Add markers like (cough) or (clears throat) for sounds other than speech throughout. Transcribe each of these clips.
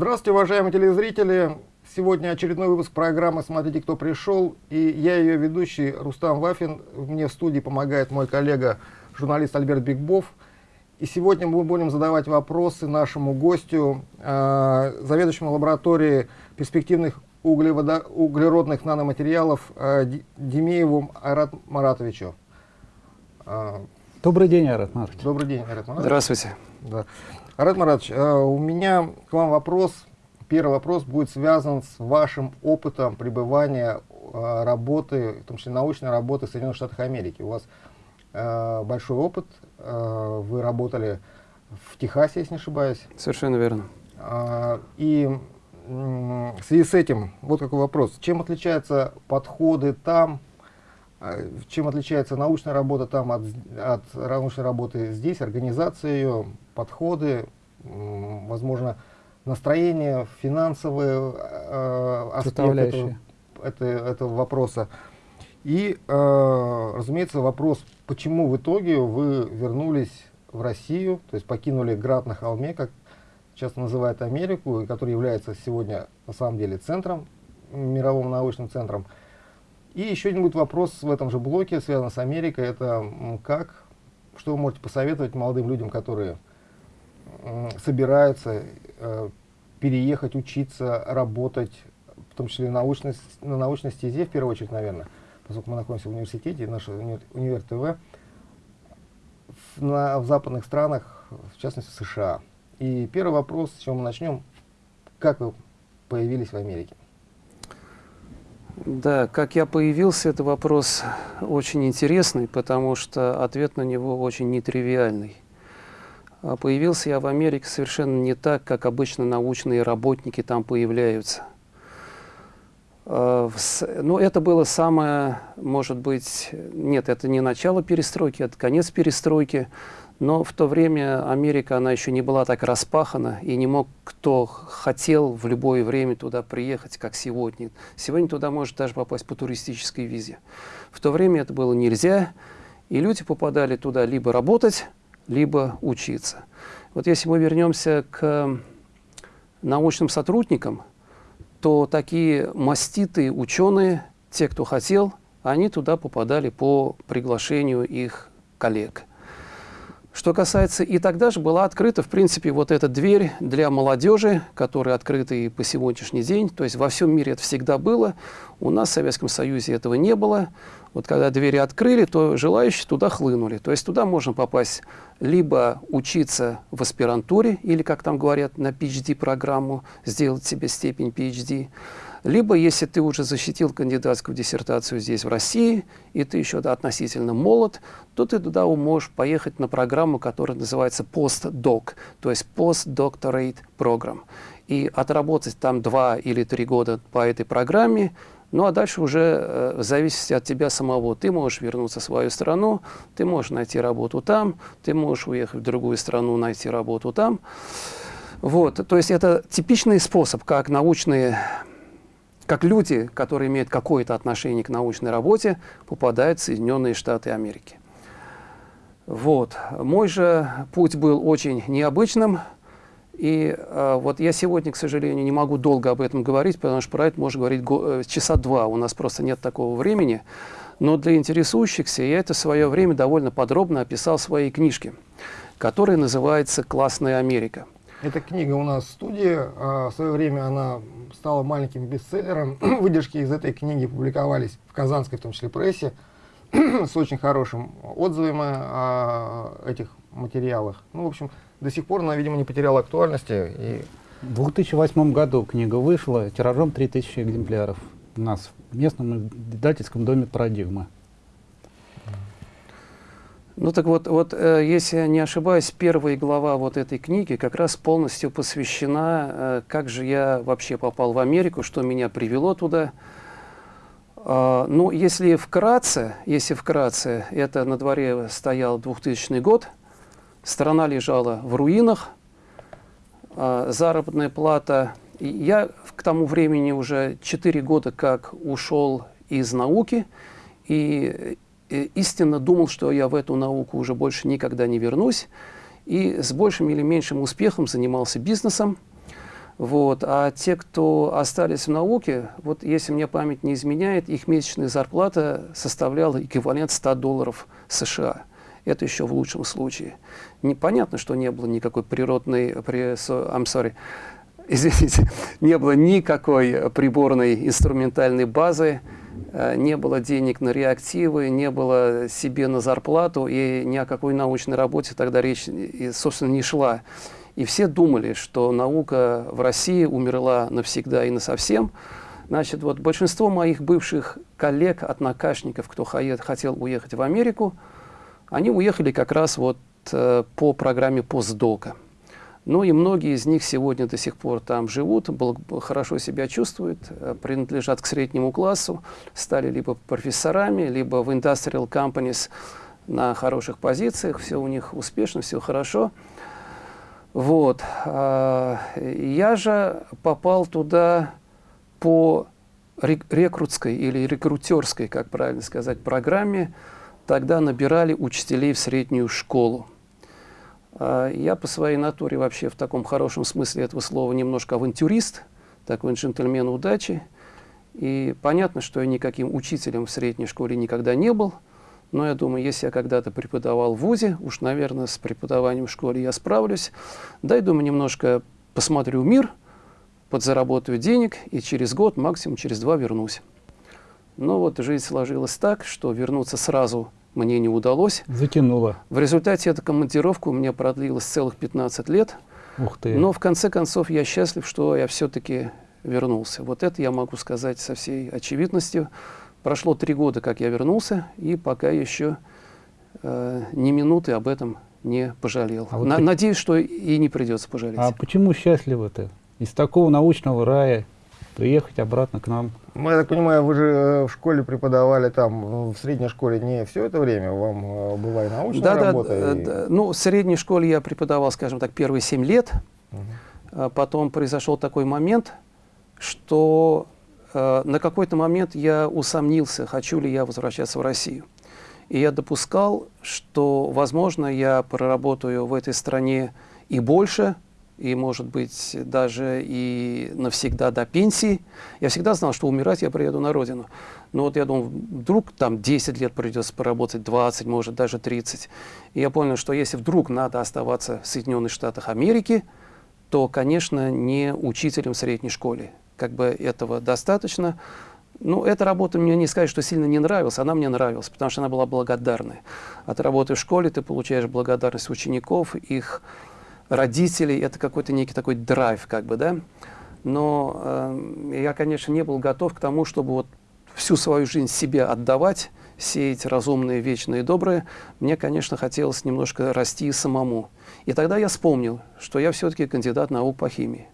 Здравствуйте, уважаемые телезрители! Сегодня очередной выпуск программы «Смотрите, кто пришел». И я ее ведущий Рустам Вафин. Мне в студии помогает мой коллега, журналист Альберт Бигбов. И сегодня мы будем задавать вопросы нашему гостю, э, заведующему лабораторией перспективных углеводо углеродных наноматериалов э, Демееву Айрат Маратовичу. Э, Добрый день, Айрат Маратович. Добрый день, Айрат Маратович. Здравствуйте. Да. Айрат Маратович, э, у меня к вам вопрос Первый вопрос будет связан с вашим опытом пребывания, э, работы, в том числе научной работы в Соединенных Штатах Америки. У вас э, большой опыт, вы работали в Техасе, если не ошибаюсь. Совершенно верно. И в связи с этим, вот какой вопрос. Чем отличаются подходы там, чем отличается научная работа там от, от научной работы здесь, организация ее, подходы, возможно, настроение, финансовые э, аспекты этого, это, этого вопроса. И, э, разумеется, вопрос, почему в итоге вы вернулись в Россию, то есть покинули Град на холме, как часто называют Америку, который является сегодня на самом деле центром, мировым научным центром. И еще один будет вопрос в этом же блоке, связан с Америкой, это как, что вы можете посоветовать молодым людям, которые собираются э, переехать, учиться, работать, в том числе научной, на научной стезе, в первую очередь, наверное, поскольку мы находимся в университете, наш универ, ТВ, в, на, в западных странах, в частности США. И первый вопрос, с чего мы начнем, как вы появились в Америке? Да, как я появился, это вопрос очень интересный, потому что ответ на него очень нетривиальный. А появился я в Америке совершенно не так, как обычно научные работники там появляются. А, Но ну, это было самое, может быть, нет, это не начало перестройки, это конец перестройки, но в то время Америка, она еще не была так распахана, и не мог кто хотел в любое время туда приехать, как сегодня. Сегодня туда может даже попасть по туристической визе. В то время это было нельзя, и люди попадали туда либо работать, либо учиться. Вот если мы вернемся к научным сотрудникам, то такие маститые ученые, те, кто хотел, они туда попадали по приглашению их коллег. Что касается, и тогда же была открыта, в принципе, вот эта дверь для молодежи, которая открыта и по сегодняшний день. То есть во всем мире это всегда было. У нас в Советском Союзе этого не было. Вот когда двери открыли, то желающие туда хлынули. То есть туда можно попасть либо учиться в аспирантуре, или, как там говорят, на PhD-программу, сделать себе степень PhD, либо, если ты уже защитил кандидатскую диссертацию здесь, в России, и ты еще да, относительно молод, то ты туда можешь поехать на программу, которая называется Postdoc, то есть Postdoctorate Program. И отработать там два или три года по этой программе, ну а дальше уже э, в зависимости от тебя самого. Ты можешь вернуться в свою страну, ты можешь найти работу там, ты можешь уехать в другую страну, найти работу там. Вот, то есть это типичный способ, как научные как люди, которые имеют какое-то отношение к научной работе, попадают в Соединенные Штаты Америки. Вот. Мой же путь был очень необычным. И э, вот я сегодня, к сожалению, не могу долго об этом говорить, потому что про это можно говорить э, часа два, у нас просто нет такого времени. Но для интересующихся я это в свое время довольно подробно описал в своей книжке, которая называется «Классная Америка». Эта книга у нас в студии. А, в свое время она стала маленьким бестселлером. (clears throat) Выдержки из этой книги публиковались в казанской, в том числе, прессе (clears throat) с очень хорошим отзывами о этих материалах. Ну, в общем, до сих пор она, видимо, не потеряла актуальности. И... В 2008 году книга вышла тиражом 3000 экземпляров у нас в местном издательском доме «Парадигма». Ну так вот, вот э, если я не ошибаюсь, первая глава вот этой книги как раз полностью посвящена, э, как же я вообще попал в Америку, что меня привело туда. Э, ну, если вкратце, если вкратце, это на дворе стоял 2000 год, страна лежала в руинах, э, заработная плата. Я к тому времени уже 4 года как ушел из науки, и истинно думал, что я в эту науку уже больше никогда не вернусь, и с большим или меньшим успехом занимался бизнесом. Вот. А те, кто остались в науке, вот если мне память не изменяет, их месячная зарплата составляла эквивалент 100 долларов США. Это еще в лучшем случае. Непонятно, что не было никакой природной... При, I'm sorry, (laughs) извините, не было никакой приборной инструментальной базы, не было денег на реактивы, не было себе на зарплату, и ни о какой научной работе тогда речь, собственно, не шла. И все думали, что наука в России умерла навсегда и насовсем. Значит, вот большинство моих бывших коллег, однокашников, кто хотел уехать в Америку, они уехали как раз вот э, по программе постдока. Ну и многие из них сегодня до сих пор там живут, хорошо себя чувствуют, э, принадлежат к среднему классу, стали либо профессорами, либо в industrial companies на хороших позициях, все у них успешно, все хорошо. Вот. А, я же попал туда по рекрутской или рекрутерской, как правильно сказать, программе. Тогда набирали учителей в среднюю школу. А, я по своей натуре вообще в таком хорошем смысле этого слова немножко авантюрист, такой джентльмен удачи. И понятно, что я никаким учителем в средней школе никогда не был – но я думаю, если я когда-то преподавал в ВУЗе, уж, наверное, с преподаванием в школе я справлюсь. Дай, думаю, немножко посмотрю мир, подзаработаю денег, и через год, максимум через два вернусь. Но вот жизнь сложилась так, что вернуться сразу мне не удалось. Затянуло. В результате эта командировка у меня продлилась целых 15 лет. Ух ты. Но в конце концов я счастлив, что я все-таки вернулся. Вот это я могу сказать со всей очевидностью. Прошло три года, как я вернулся, и пока еще э, ни минуты об этом не пожалел. А вот На, Надеюсь, что и не придется пожалеть. А почему счастливы-то? Из такого научного рая приехать обратно к нам? Ну, я так понимаю, вы же э, в школе преподавали там, э, в средней школе не все это время, вам э, была и научная да, работа? Да, и... да, ну, в средней школе я преподавал, скажем так, первые семь лет. Угу. Потом произошел такой момент, что Э, на какой-то момент я усомнился, хочу ли я возвращаться в Россию. И я допускал, что, возможно, я проработаю в этой стране и больше, и, может быть, даже и навсегда до пенсии. Я всегда знал, что умирать я приеду на родину. Но вот я думал, вдруг там 10 лет придется поработать, 20, может, даже 30. И я понял, что если вдруг надо оставаться в Соединенных Штатах Америки, то, конечно, не учителем в средней школе как бы этого достаточно. Ну, эта работа мне не сказать, что сильно не нравилась, она мне нравилась, потому что она была благодарной. От работы в школе ты получаешь благодарность учеников, их родителей, это какой-то некий такой драйв, как бы, да. Но э, я, конечно, не был готов к тому, чтобы вот всю свою жизнь себе отдавать, сеять разумное, вечное и доброе. Мне, конечно, хотелось немножко расти самому. И тогда я вспомнил, что я все-таки кандидат наук по химии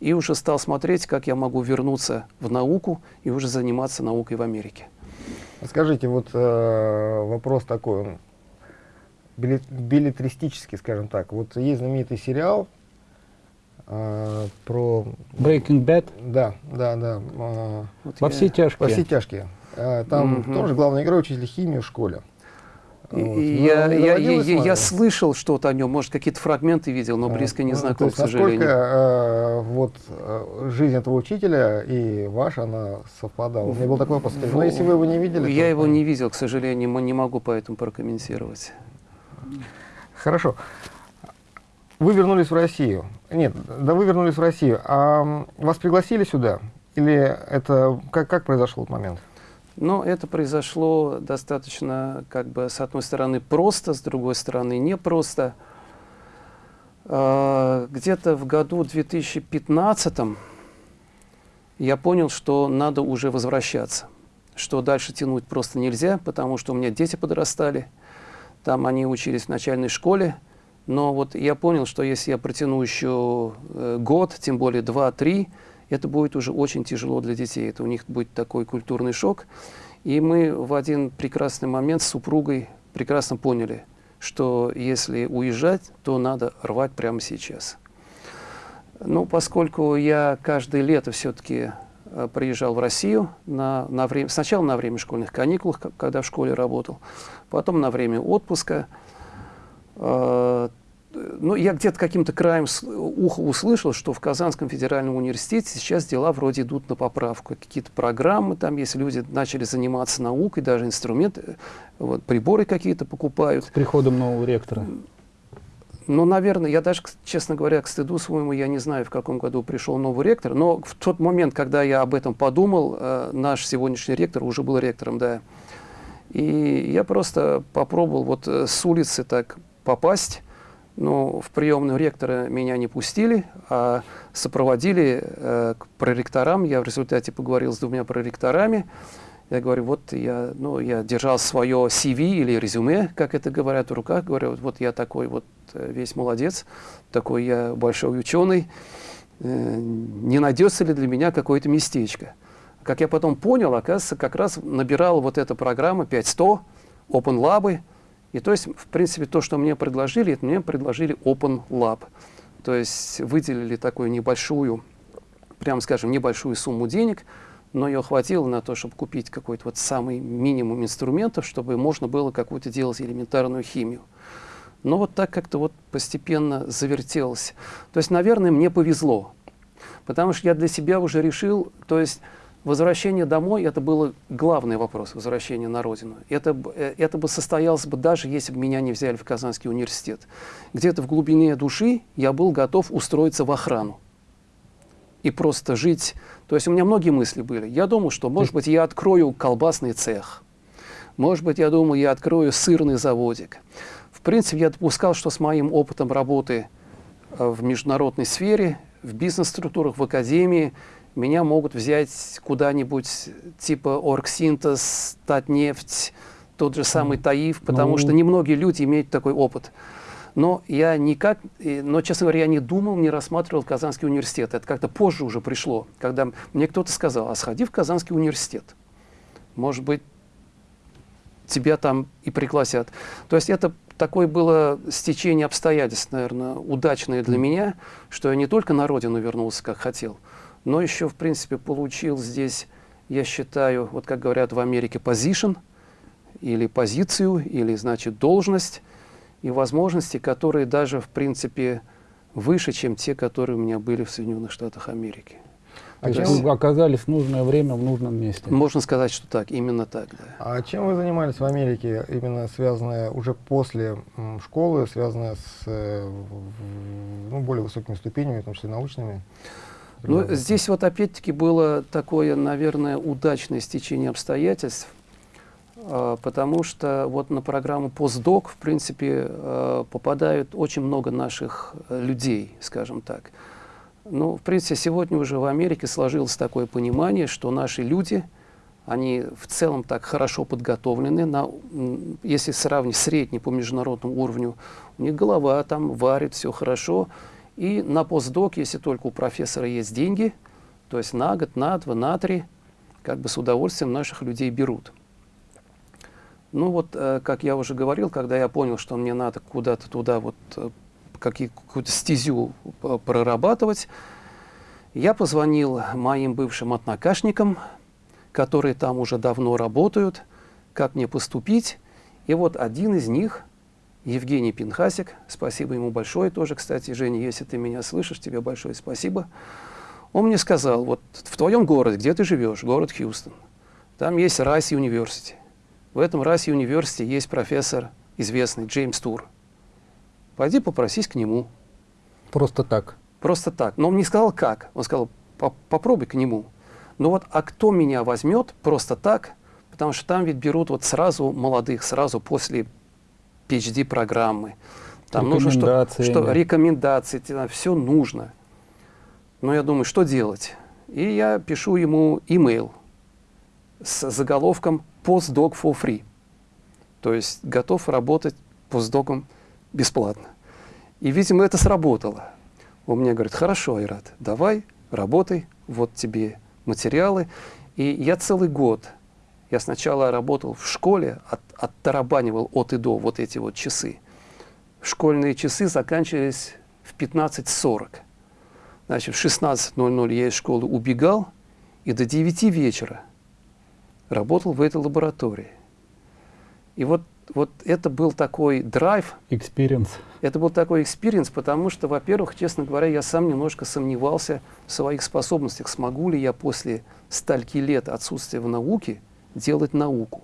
и уже стал смотреть, как я могу вернуться в науку и уже заниматься наукой в Америке. Скажите, вот э, вопрос такой, он билетристический, скажем так. Вот есть знаменитый сериал э, про... Breaking Bad? Да, да, да. Э, вот Во я... все тяжкие. Во все тяжкие. Э, там угу. тоже главный герой учитель химии в школе. Вот. Ну, я, я, я, я, я слышал что-то о нем, может, какие-то фрагменты видел, но близко не ну, знаком, есть, к сожалению. Насколько э, вот, э, жизнь этого учителя и ваша, она совпадала? У меня был такой вопрос. Но если вы его не видели... Я то, его не видел, к сожалению, не могу поэтому прокомментировать. Хорошо. Вы вернулись в Россию. Нет, да вы вернулись в Россию. А вас пригласили сюда? Или это... Как, как произошел этот момент? Но это произошло достаточно, как бы, с одной стороны, просто, с другой стороны, непросто. А, где-то в году 2015 я понял, что надо уже возвращаться, что дальше тянуть просто нельзя, потому что у меня дети подрастали, там они учились в начальной школе, но вот я понял, что если я протяну еще э, год, тем более два-три, это будет уже очень тяжело для детей. Это у них будет такой культурный шок. И мы в один прекрасный момент с супругой прекрасно поняли, что если уезжать, то надо рвать прямо сейчас. Ну, поскольку я каждое лето все-таки приезжал в Россию на, на время, сначала на время школьных каникул, когда в школе работал, потом на время отпуска, э, ну, я где-то каким-то краем уха услышал, что в Казанском федеральном университете сейчас дела вроде идут на поправку. Какие-то программы там есть, люди начали заниматься наукой, даже инструменты, вот, приборы какие-то покупают. С приходом нового ректора. Ну, наверное, я даже, честно говоря, к стыду своему, я не знаю, в каком году пришел новый ректор, но в тот момент, когда я об этом подумал, э, наш сегодняшний ректор уже был ректором, да. И я просто попробовал вот э, с улицы так попасть, но в приемную ректора меня не пустили, а сопроводили э, к проректорам. Я в результате поговорил с двумя проректорами, я говорю, вот я, ну, я держал свое CV или резюме, как это говорят в руках, говорю, вот я такой вот э, весь молодец, такой я большой ученый, э, не найдется ли для меня какое-то местечко. Как я потом понял, оказывается, как раз набирал вот эта программа 5100, Open Lab, и то есть, в принципе, то, что мне предложили, это мне предложили Open Lab. То есть выделили такую небольшую, прямо скажем, небольшую сумму денег – но ее хватило на то, чтобы купить какой-то вот самый минимум инструментов, чтобы можно было какую-то делать элементарную химию. Но вот так как-то вот постепенно завертелось. То есть, наверное, мне повезло, потому что я для себя уже решил, то есть возвращение домой, это был главный вопрос, возвращение на родину. Это, э, это бы состоялось бы даже, если бы меня не взяли в Казанский университет. Где-то в глубине души я был готов устроиться в охрану и просто жить. То есть у меня многие мысли были. Я думал, что, может быть, я открою колбасный цех. Может быть, я думаю, я открою сырный заводик. В принципе, я допускал, что с моим опытом работы э, в международной сфере, в бизнес-структурах, в академии, меня могут взять куда-нибудь типа Оргсинтез, Татнефть, тот же самый Таиф, потому ну... что немногие люди имеют такой опыт. Но я никак, но, честно говоря, я не думал, не рассматривал Казанский университет. Это как-то позже уже пришло, когда мне кто-то сказал, а сходи в Казанский университет. Может быть, тебя там и пригласят. То есть это такое было стечение обстоятельств, наверное, удачное для меня, что я не только на родину вернулся, как хотел, но еще, в принципе, получил здесь, я считаю, вот как говорят в Америке, position, или позицию, или, значит, должность, и возможности, которые даже, в принципе, выше, чем те, которые у меня были в Соединенных Штатах Америки. А есть вы оказались в нужное время в нужном месте? Можно сказать, что так, именно так, да. А чем вы занимались в Америке, именно связанное уже после школы, связанное с э, ну, более высокими ступенями, в том числе научными? Ну, здесь вот опять-таки было такое, наверное, удачное стечение обстоятельств. А, потому что вот на программу постдок, в принципе, а, попадают очень много наших э, людей, скажем так. Ну, в принципе, сегодня уже в Америке сложилось такое понимание, что наши люди, они в целом так хорошо подготовлены, на, если сравнить средний по международному уровню, у них голова там варит, все хорошо. И на постдок, если только у профессора есть деньги, то есть на год, на два, на три, как бы с удовольствием наших людей берут. Ну вот, э, как я уже говорил, когда я понял, что мне надо куда-то туда вот э, какую-то стезю э, прорабатывать, я позвонил моим бывшим однокашникам, которые там уже давно работают, как мне поступить. И вот один из них, Евгений Пинхасик, спасибо ему большое тоже, кстати, Женя, если ты меня слышишь, тебе большое спасибо. Он мне сказал, вот в твоем городе, где ты живешь, город Хьюстон, там есть Райс Университи. В этом расе университете есть профессор известный Джеймс Тур. Пойди попросись к нему. Просто так? Просто так. Но он не сказал как. Он сказал, попробуй к нему. Но вот, а кто меня возьмет просто так, потому что там ведь берут вот сразу молодых, сразу после PhD-программы. Там нужно что, что рекомендации, все нужно. Но я думаю, что делать? И я пишу ему имейл с заголовком «Postdoc for free». То есть готов работать постдоком бесплатно. И, видимо, это сработало. Он мне говорит, хорошо, Айрат, давай, работай, вот тебе материалы. И я целый год, я сначала работал в школе, от, оттарабанивал от и до вот эти вот часы. Школьные часы заканчивались в 15.40. Значит, в 16.00 я из школы убегал, и до 9 вечера работал в этой лаборатории. И вот вот это был такой драйв. Experience. Это был такой experience, потому что, во-первых, честно говоря, я сам немножко сомневался в своих способностях, смогу ли я после стольки лет отсутствия в науке делать науку.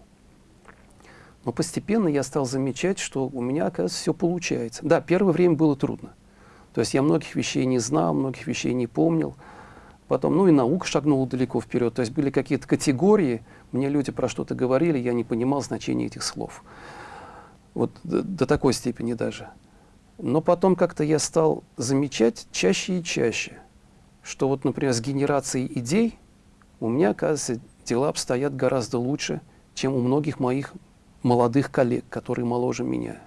Но постепенно я стал замечать, что у меня, оказывается, все получается. Да, первое время было трудно. То есть я многих вещей не знал, многих вещей не помнил. Потом, ну и наука шагнула далеко вперед. То есть были какие-то категории, мне люди про что-то говорили, я не понимал значения этих слов. Вот до, до такой степени даже. Но потом как-то я стал замечать чаще и чаще, что вот, например, с генерацией идей у меня, оказывается, дела обстоят гораздо лучше, чем у многих моих молодых коллег, которые моложе меня.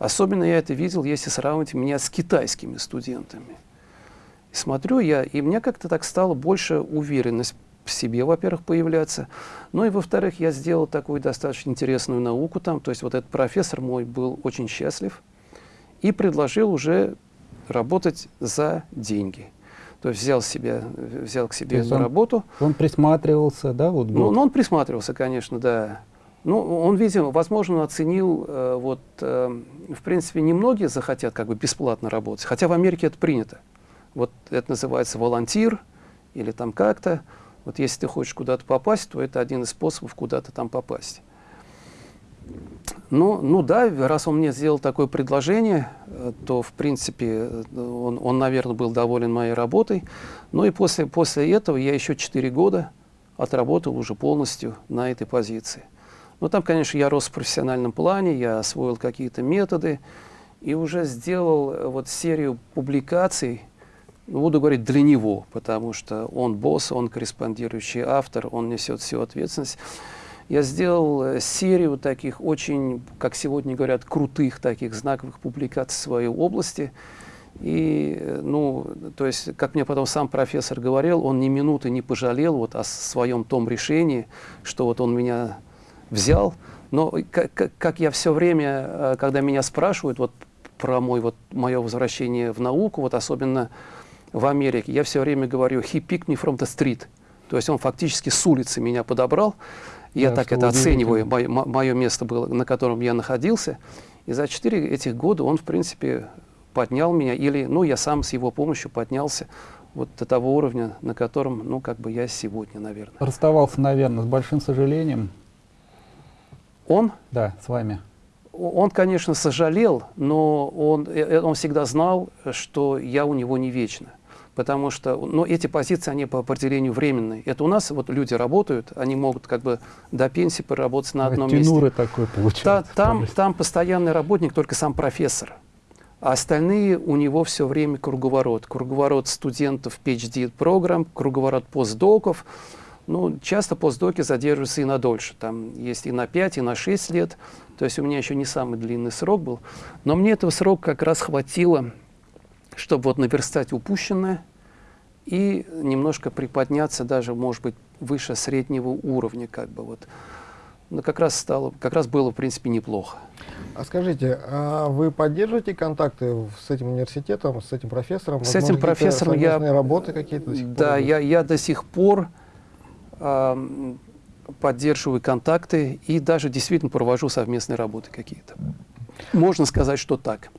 Особенно я это видел, если сравнивать меня с китайскими студентами. И смотрю я, и мне как-то так стало больше уверенность в себе, во-первых, появляться. Ну и, во-вторых, я сделал такую достаточно интересную науку там. То есть вот этот профессор мой был очень счастлив и предложил уже работать за деньги. То есть взял, себя, взял к себе эту он, работу. Он присматривался, да? Вот ну, ну, он присматривался, конечно, да. Ну, он, видимо, возможно, оценил, э, вот, э, в принципе, немногие захотят как бы бесплатно работать, хотя в Америке это принято. Вот это называется волонтир или там как-то. Вот если ты хочешь куда-то попасть, то это один из способов куда-то там попасть. Ну, ну да, раз он мне сделал такое предложение, э, то, в принципе, он, он наверное, был доволен моей работой. Ну и после, после этого я еще 4 года отработал уже полностью на этой позиции. Ну, там, конечно, я рос в профессиональном плане, я освоил какие-то методы и уже сделал э, вот серию публикаций, буду говорить для него, потому что он босс, он корреспондирующий автор, он несет всю ответственность. Я сделал э, серию таких очень, как сегодня говорят, крутых таких знаковых публикаций в своей области. И, э, ну, то есть, как мне потом сам профессор говорил, он ни минуты не пожалел вот о своем том решении, что вот он меня взял. Но как, как я все время, э, когда меня спрашивают вот про мой, вот, мое возвращение в науку, вот особенно в Америке, я все время говорю «he picked me from the street». То есть он фактически с улицы меня подобрал. Я да, так это оцениваю, мое, мое место было, на котором я находился. И за четыре этих года он, в принципе, поднял меня, или, ну, я сам с его помощью поднялся вот до того уровня, на котором, ну, как бы я сегодня, наверное. Расставался, наверное, с большим сожалением он? Да, с вами. Он, конечно, сожалел, но он, э, э, он всегда знал, что я у него не вечно. Потому что ну, эти позиции, они по определению временные. Это у нас вот люди работают, они могут как бы до пенсии поработать на одном Тянуры месте. такой получается. Та, там, там постоянный работник только сам профессор. А остальные у него все время круговорот. Круговорот студентов PhD-программ, круговорот постдоков. Ну, часто постдоки задерживаются и на дольше. Там есть и на 5, и на 6 лет. То есть у меня еще не самый длинный срок был. Но мне этого срока как раз хватило, чтобы вот наверстать упущенное и немножко приподняться даже, может быть, выше среднего уровня. Как бы вот. Но как раз, стало, как раз было, в принципе, неплохо. А скажите, а вы поддерживаете контакты с этим университетом, с этим профессором? С этим профессором я... работы какие-то Да, я, я до сих пор поддерживаю контакты и даже действительно провожу совместные работы какие-то. Можно сказать, что так.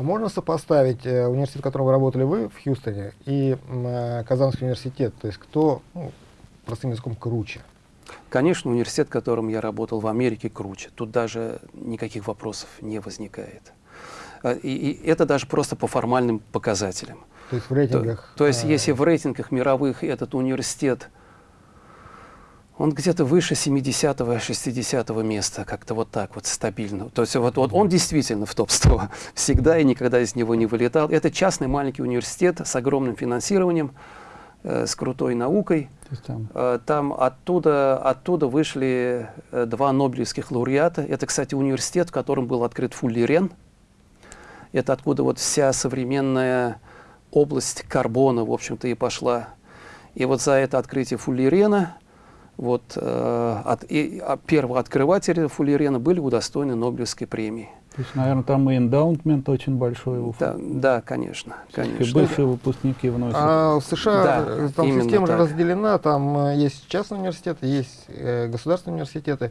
А можно сопоставить э, университет, в котором вы работали вы в Хьюстоне, и э, Казанский университет? То есть кто, ну, простым языком, круче? Конечно, университет, в котором я работал в Америке, круче. Тут даже никаких вопросов не возникает. А, и, и это даже просто по формальным показателям. То есть в рейтингах? То, то есть а... если в рейтингах мировых этот университет он где-то выше 70-го, 60-го места, как-то вот так вот стабильно. То есть вот, вот он действительно в топ-100 (laughs) всегда и никогда из него не вылетал. Это частный маленький университет с огромным финансированием, э, с крутой наукой. Там, э, там оттуда, оттуда вышли э, два нобелевских лауреата. Это, кстати, университет, в котором был открыт Фуллерен. Это откуда вот вся современная область карбона, в общем-то, и пошла. И вот за это открытие Фуллерена вот, э, от, и, а первого открывателя Фуллерена были удостоены Нобелевской премии. То есть, наверное, там и эндаунтмент очень большой. У да, да, конечно. конечно. И бывшие выпускники вносят. А в США да, там система так. разделена, там э, есть частные университеты, есть э, государственные университеты.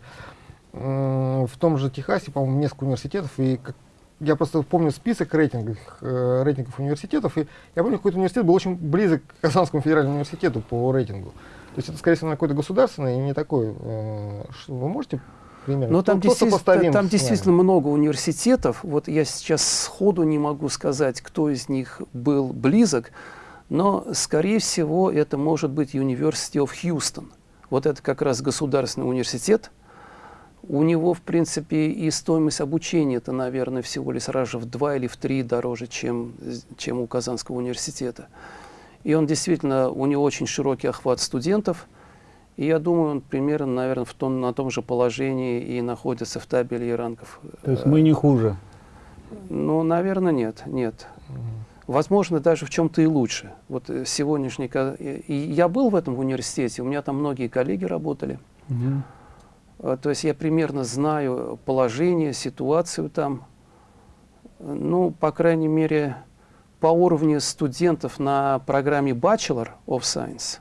в том же Техасе, по-моему, несколько университетов, и как, я просто помню список рейтингов, э, рейтингов университетов, и я помню, какой-то университет был очень близок к Казанскому федеральному университету по рейтингу. То есть это, скорее всего, какой-то государственный и не такой. Э, вы можете примерно? Ну, там, действительно, там действительно много университетов. Вот я сейчас сходу не могу сказать, кто из них был близок, но, скорее всего, это может быть University of Houston. Вот это как раз государственный университет, у него, в принципе, и стоимость обучения это, наверное, всего лишь раз в два или в три дороже, чем, чем у Казанского университета. И он действительно, у него очень широкий охват студентов, и я думаю, он примерно, наверное, в том, на том же положении и находится в табеле рангов. То есть мы не хуже? Ну, наверное, нет, нет. Возможно, даже в чем-то и лучше. Вот сегодняшний... И я был в этом университете, у меня там многие коллеги работали. Угу. Э, то есть я примерно знаю положение, ситуацию там. Ну, по крайней мере, по уровню студентов на программе Bachelor of Science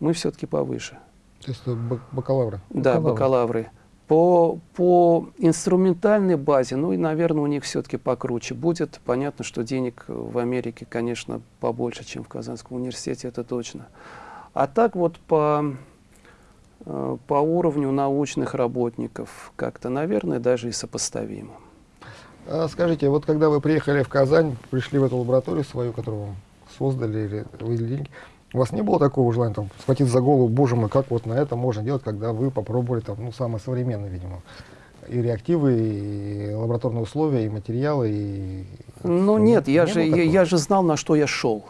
мы все-таки повыше. То есть бакалавры? Да, бакалавры. бакалавры. По, по инструментальной базе, ну и, наверное, у них все-таки покруче будет. Понятно, что денег в Америке, конечно, побольше, чем в Казанском университете, это точно. А так вот по Э, по уровню научных работников как-то, наверное, даже и сопоставимо. А скажите, вот когда вы приехали в Казань, пришли в эту лабораторию свою, которую вам создали или выделили деньги, у вас не было такого желания там, схватить за голову, боже мой, как вот на это можно делать, когда вы попробовали там, ну, самое современное, видимо, и реактивы, и лабораторные условия, и материалы, и... Ну нет, я же, я, я же знал, на что я шел.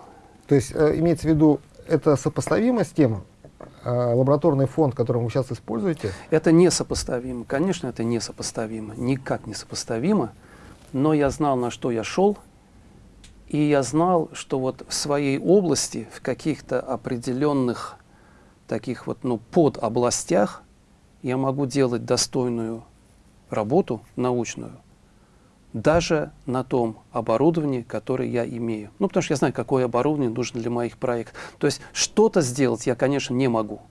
То есть, э, имеется в виду, это сопоставимо с тем, а, лабораторный фонд, который вы сейчас используете? Это несопоставимо. Конечно, это несопоставимо. Никак не сопоставимо. Но я знал, на что я шел. И я знал, что вот в своей области, в каких-то определенных таких вот, ну, подобластях я могу делать достойную работу научную, даже на том оборудовании, которое я имею. Ну, потому что я знаю, какое оборудование нужно для моих проектов. То есть что-то сделать я, конечно, не могу.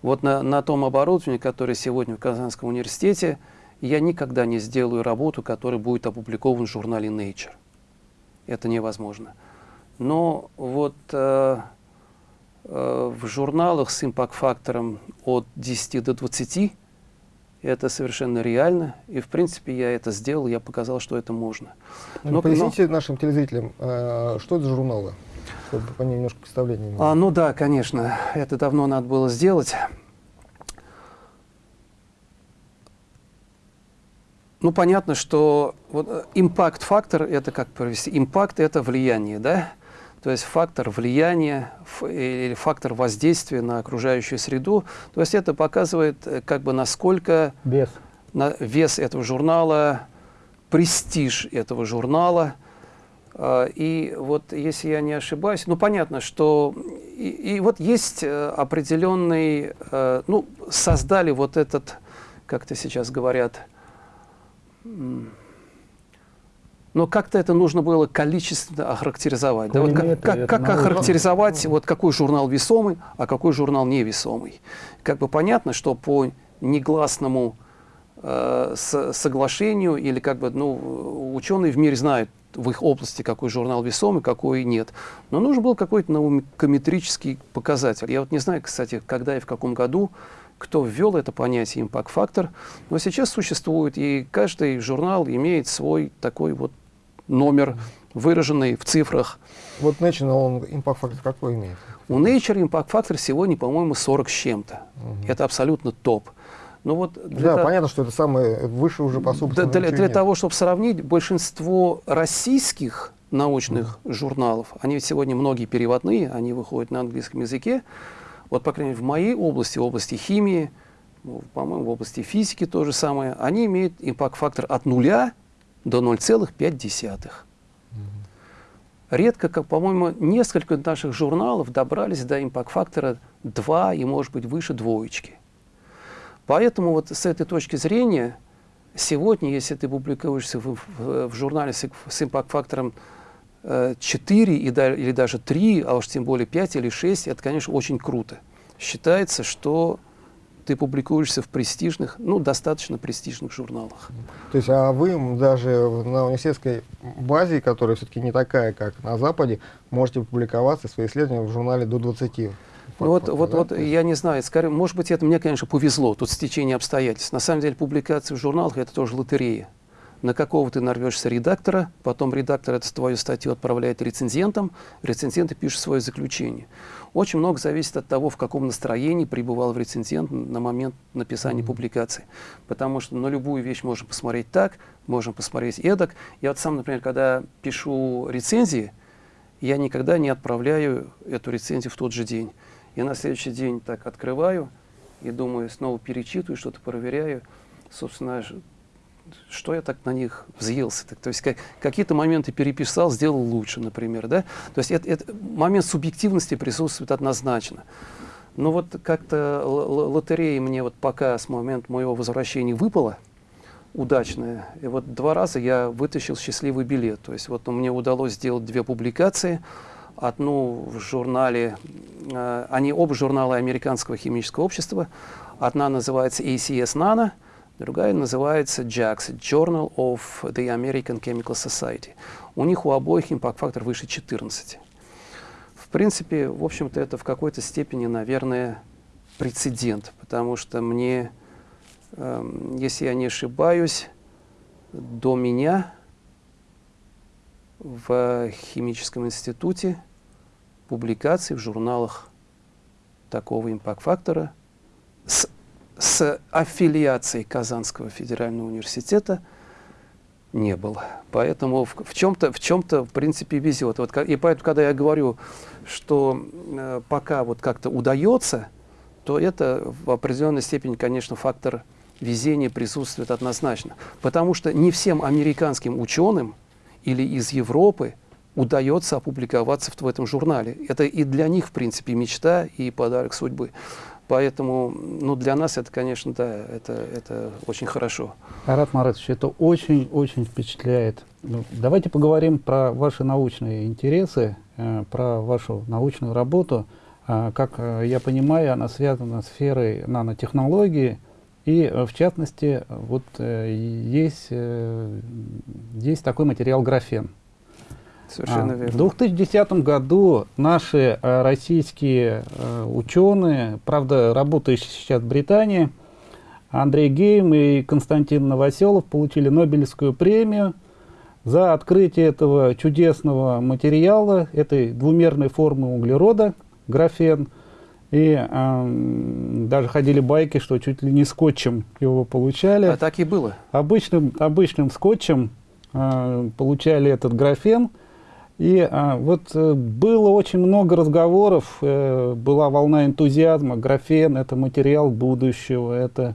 Вот на, на том оборудовании, которое сегодня в Казанском университете, я никогда не сделаю работу, которая будет опубликована в журнале Nature. Это невозможно. Но вот э, э, в журналах с импакт-фактором от 10 до 20 это совершенно реально. И, в принципе, я это сделал, я показал, что это можно. Но, Поясните но... нашим телезрителям, э, что это за журналы, чтобы по ним немножко представление А, ну да, конечно, это давно надо было сделать. Ну, понятно, что вот импакт-фактор, это как провести? Импакт – это влияние, да? то есть фактор влияния или фактор воздействия на окружающую среду. То есть это показывает, э, как бы насколько вес, на, вес этого журнала, престиж этого журнала. А, и вот, если я не ошибаюсь, ну, понятно, что и, и вот есть э, определенный, э, ну, создали вот этот, как это сейчас говорят, но как-то это нужно было количественно охарактеризовать. Да? Вот как, как, как охарактеризовать, вот какой журнал весомый, а какой журнал невесомый. Как бы понятно, что по негласному э, соглашению или как бы, ну, ученые в мире знают в их области, какой журнал весомый, какой нет. Но нужен был какой-то наукометрический показатель. Я вот не знаю, кстати, когда и в каком году кто ввел это понятие импакт-фактор, но сейчас существует, и каждый журнал имеет свой такой вот номер, выраженный в цифрах. Вот Nature, он импакт-фактор какой имеет? У Nature импакт-фактор сегодня, по-моему, 40 с чем-то. Угу. Это абсолютно топ. Ну вот да, то... понятно, что это самое выше уже по собственному Для, для того, чтобы сравнить, большинство российских научных угу. журналов, они сегодня многие переводные, они выходят на английском языке, вот, по крайней мере, в моей области, в области химии, ну, по-моему, в области физики то же самое, они имеют импакт-фактор от нуля до 0,5. Редко, как, по-моему, несколько наших журналов добрались до импакт-фактора 2 и, может быть, выше двоечки. Поэтому вот с этой точки зрения, сегодня, если ты публикуешься в, в, в журнале с, с импакт-фактором 4 и, или даже 3, а уж тем более 5 или 6, это, конечно, очень круто. Считается, что ты публикуешься в престижных, ну, достаточно престижных журналах. То есть, а вы даже на университетской базе, которая все-таки не такая, как на Западе, можете публиковаться, свои исследования в журнале до 20 ну вот, вот, вот я не знаю, скорее, может быть, это мне, конечно, повезло, тут стечение обстоятельств. На самом деле, публикация в журналах – это тоже лотерея. На какого ты нарвешься редактора, потом редактор эту твою статью отправляет рецензентам, рецензенты пишут свое заключение. Очень много зависит от того, в каком настроении пребывал рецензент на момент написания mm -hmm. публикации. Потому что на любую вещь можно посмотреть так, можно посмотреть эдак. Я вот сам, например, когда пишу рецензии, я никогда не отправляю эту рецензию в тот же день. Я на следующий день так открываю и думаю, снова перечитываю, что-то проверяю. Собственно, что я так на них взъелся? То есть как, какие-то моменты переписал, сделал лучше, например. Да? То есть это, это, момент субъективности присутствует однозначно. Но вот как-то лотерея мне вот пока с момента моего возвращения выпала, удачная. И вот два раза я вытащил счастливый билет. То есть вот мне удалось сделать две публикации – одну в журнале, э, они оба журналы Американского химического общества. Одна называется ACS Nano, другая называется JAX, Journal of the American Chemical Society. У них у обоих импакт-фактор выше 14. В принципе, в общем-то, это в какой-то степени, наверное, прецедент, потому что мне, э, если я не ошибаюсь, до меня в химическом институте публикаций в журналах такого импакт-фактора с аффилиацией Казанского федерального университета не было. Поэтому в, в чем-то, в чем-то, в принципе, везет. Вот, и поэтому, когда я говорю, что э, пока вот как-то удается, то это в определенной степени, конечно, фактор везения присутствует однозначно. Потому что не всем американским ученым или из Европы удается опубликоваться в этом журнале. Это и для них, в принципе, мечта и подарок судьбы. Поэтому ну, для нас это, конечно, да, это, это очень хорошо. Арат Маратович, это очень-очень впечатляет. Ну, давайте поговорим про ваши научные интересы, э, про вашу научную работу. Э, как э, я понимаю, она связана с сферой нанотехнологии. И, э, в частности, вот есть, есть такой материал графен. Совершенно а, верно. В 2010 году наши а, российские а, ученые, правда, работающие сейчас в Британии, Андрей Гейм и Константин Новоселов получили Нобелевскую премию за открытие этого чудесного материала, этой двумерной формы углерода, графен. И э, даже ходили байки, что чуть ли не скотчем его получали. А так и было. Обычным, обычным скотчем э, получали этот графен. И а, вот э, было очень много разговоров, э, была волна энтузиазма, графен – это материал будущего, это,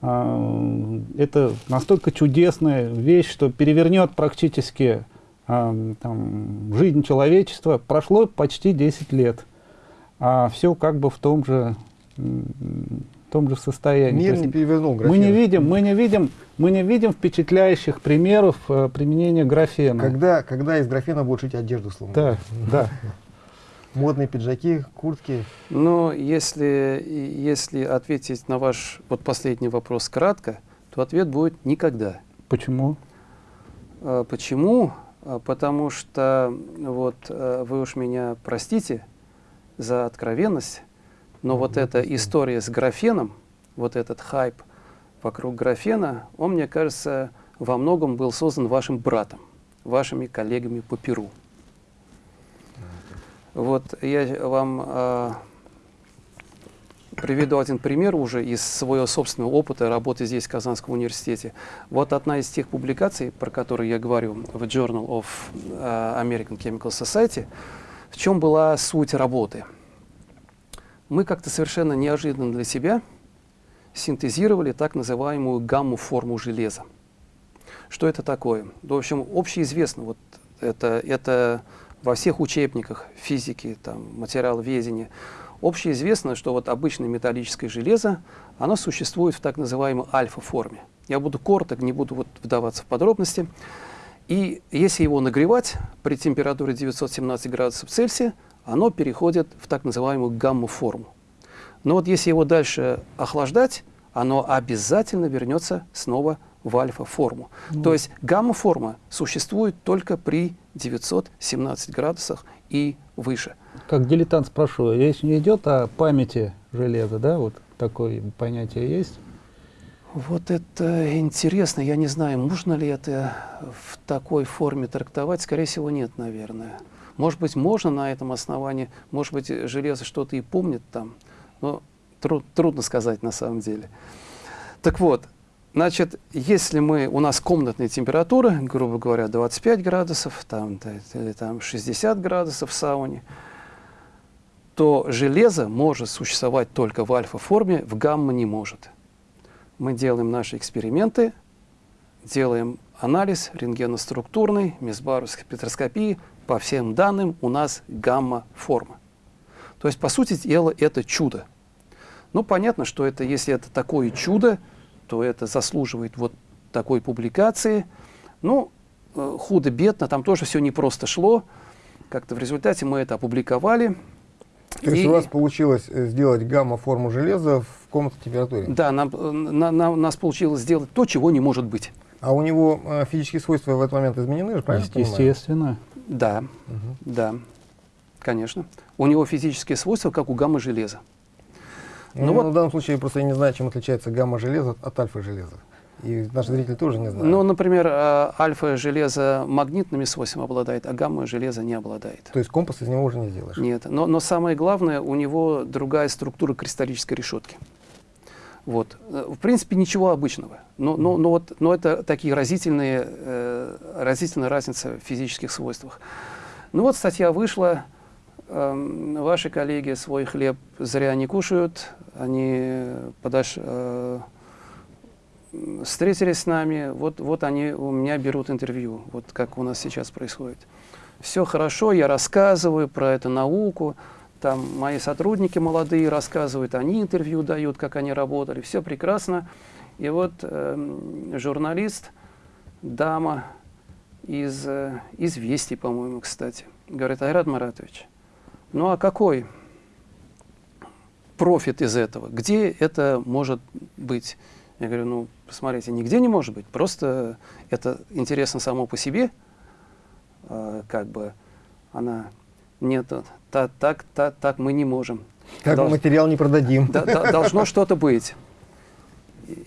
а, это настолько чудесная вещь, что перевернет практически а, там, жизнь человечества. Прошло почти 10 лет, а все как бы в том же том же состоянии. Мир не перевернул графен. Мы не видим, мы не видим, мы не видим впечатляющих примеров э, применения графена. Когда, когда из графена будут шить одежду, словно. Да, да. Модные пиджаки, куртки. Ну, если, если ответить на ваш вот последний вопрос кратко, то ответ будет никогда. Почему? А, почему? А, потому что, вот, э, вы уж меня простите за откровенность, но вот эта история с графеном, вот этот хайп вокруг графена, он, мне кажется, во многом был создан вашим братом, вашими коллегами по Перу. Вот я вам э, приведу один пример уже из своего собственного опыта работы здесь, в Казанском университете. Вот одна из тех публикаций, про которые я говорю в Journal of American Chemical Society, в чем была суть работы – мы как-то совершенно неожиданно для себя синтезировали так называемую гамму-форму железа. Что это такое? В общем, общеизвестно, вот это, это во всех учебниках физики, там, материаловедения, общеизвестно, что вот обычное металлическое железо, оно существует в так называемой альфа-форме. Я буду короток, не буду вот вдаваться в подробности. И если его нагревать при температуре 917 градусов Цельсия, оно переходит в так называемую гамма-форму. Но вот если его дальше охлаждать, оно обязательно вернется снова в альфа-форму. Ну. То есть гамма-форма существует только при 917 градусах и выше. Как дилетант спрошу, речь не идет о памяти железа, да? Вот такое понятие есть? Вот это интересно. Я не знаю, можно ли это в такой форме трактовать. Скорее всего, нет, наверное. Может быть, можно на этом основании, может быть, железо что-то и помнит там, но труд, трудно сказать на самом деле. Так вот, значит, если мы, у нас комнатная температура, грубо говоря, 25 градусов, там, или там 60 градусов в сауне, то железо может существовать только в альфа-форме, в гамма не может. Мы делаем наши эксперименты, делаем анализ рентгеноструктурный, мезбаровской спектроскопии, по всем данным у нас гамма-форма. То есть, по сути дела, это чудо. Ну, понятно, что это, если это такое чудо, то это заслуживает вот такой публикации. Ну, э, худо-бедно, там тоже все не просто шло. Как-то в результате мы это опубликовали. То есть и, у вас получилось э, сделать гамма-форму железа в комнатной температуре? Да, нам, э, на, на, у нас получилось сделать то, чего не может быть. А у него э, физические свойства в этот момент изменены, правильно? Естественно. Да, угу. да, конечно. У него физические свойства, как у гамма-железа. Ну, ну вот, в данном случае просто я не знаю, чем отличается гамма-железо от альфа-железа. И наши зрители тоже не знают. Ну, например, а, альфа-железо магнитными свойствами обладает, а гамма-железо не обладает. То есть компас из него уже не сделаешь? Нет, но, но самое главное, у него другая структура кристаллической решетки. Вот. В принципе, ничего обычного. Но, но, но, вот, но это такие разительные, э, разительная разница в физических свойствах. Ну вот статья вышла, э, ваши коллеги свой хлеб зря не кушают, они подош, э, встретились с нами, вот, вот они у меня берут интервью, вот как у нас сейчас происходит. Все хорошо, я рассказываю про эту науку, там мои сотрудники молодые рассказывают, они интервью дают, как они работали, все прекрасно. И вот э, журналист, дама из э, «Известий», по-моему, кстати, говорит, Айрат Маратович, ну а какой профит из этого? Где это может быть? Я говорю, ну, посмотрите, нигде не может быть, просто это интересно само по себе, э, как бы она нет, та, так, та, так мы не можем. Так Долж... материал не продадим. Да, да, (laughs) должно что-то быть.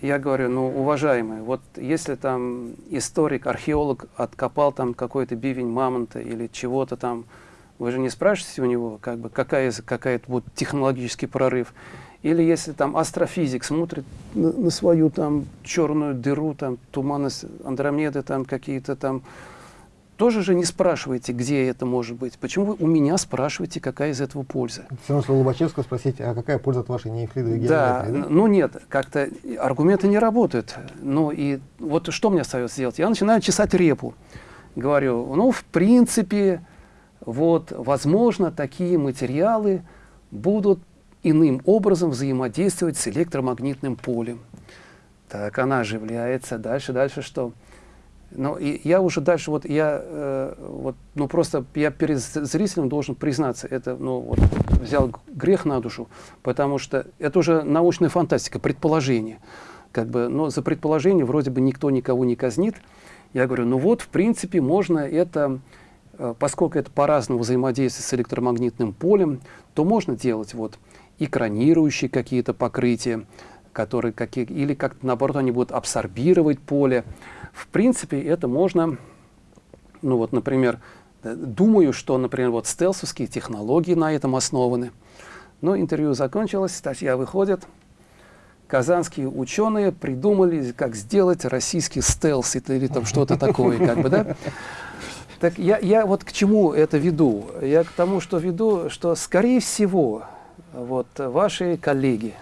Я говорю, ну, уважаемые, вот если там историк, археолог откопал там какой-то бивень мамонта или чего-то там, вы же не спрашиваете у него, как бы, какая, какая вот технологический прорыв. Или если там астрофизик смотрит на, на свою там черную дыру, там туманность Андромеды, там какие-то там тоже же не спрашиваете, где это может быть. Почему вы у меня спрашиваете, какая из этого польза? Все равно, Лобачевского спросить, а какая польза от вашей неевклидовой геометрии? Да, да, ну нет, как-то аргументы не работают. Ну и вот что мне остается делать? Я начинаю чесать репу. Говорю, ну в принципе, вот, возможно, такие материалы будут иным образом взаимодействовать с электромагнитным полем. Так, она оживляется. Дальше, дальше что? Ну, и я уже дальше, вот я, э, вот, ну, просто я перед зрителем должен признаться, это, ну, вот, взял грех на душу, потому что это уже научная фантастика, предположение. Как бы, но за предположение вроде бы никто никого не казнит. Я говорю, ну вот, в принципе, можно это, э, поскольку это по-разному взаимодействует с электромагнитным полем, то можно делать вот экранирующие какие-то покрытия, которые, какие, или как-то наоборот они будут абсорбировать поле. В принципе, это можно, ну вот, например, э, думаю, что, например, вот стелсовские технологии на этом основаны. Но интервью закончилось, статья выходит. Казанские ученые придумали, как сделать российский стелс или там что-то (laughs) такое, как бы, да? Так я, я вот к чему это веду? Я к тому, что веду, что, скорее всего, вот ваши коллеги,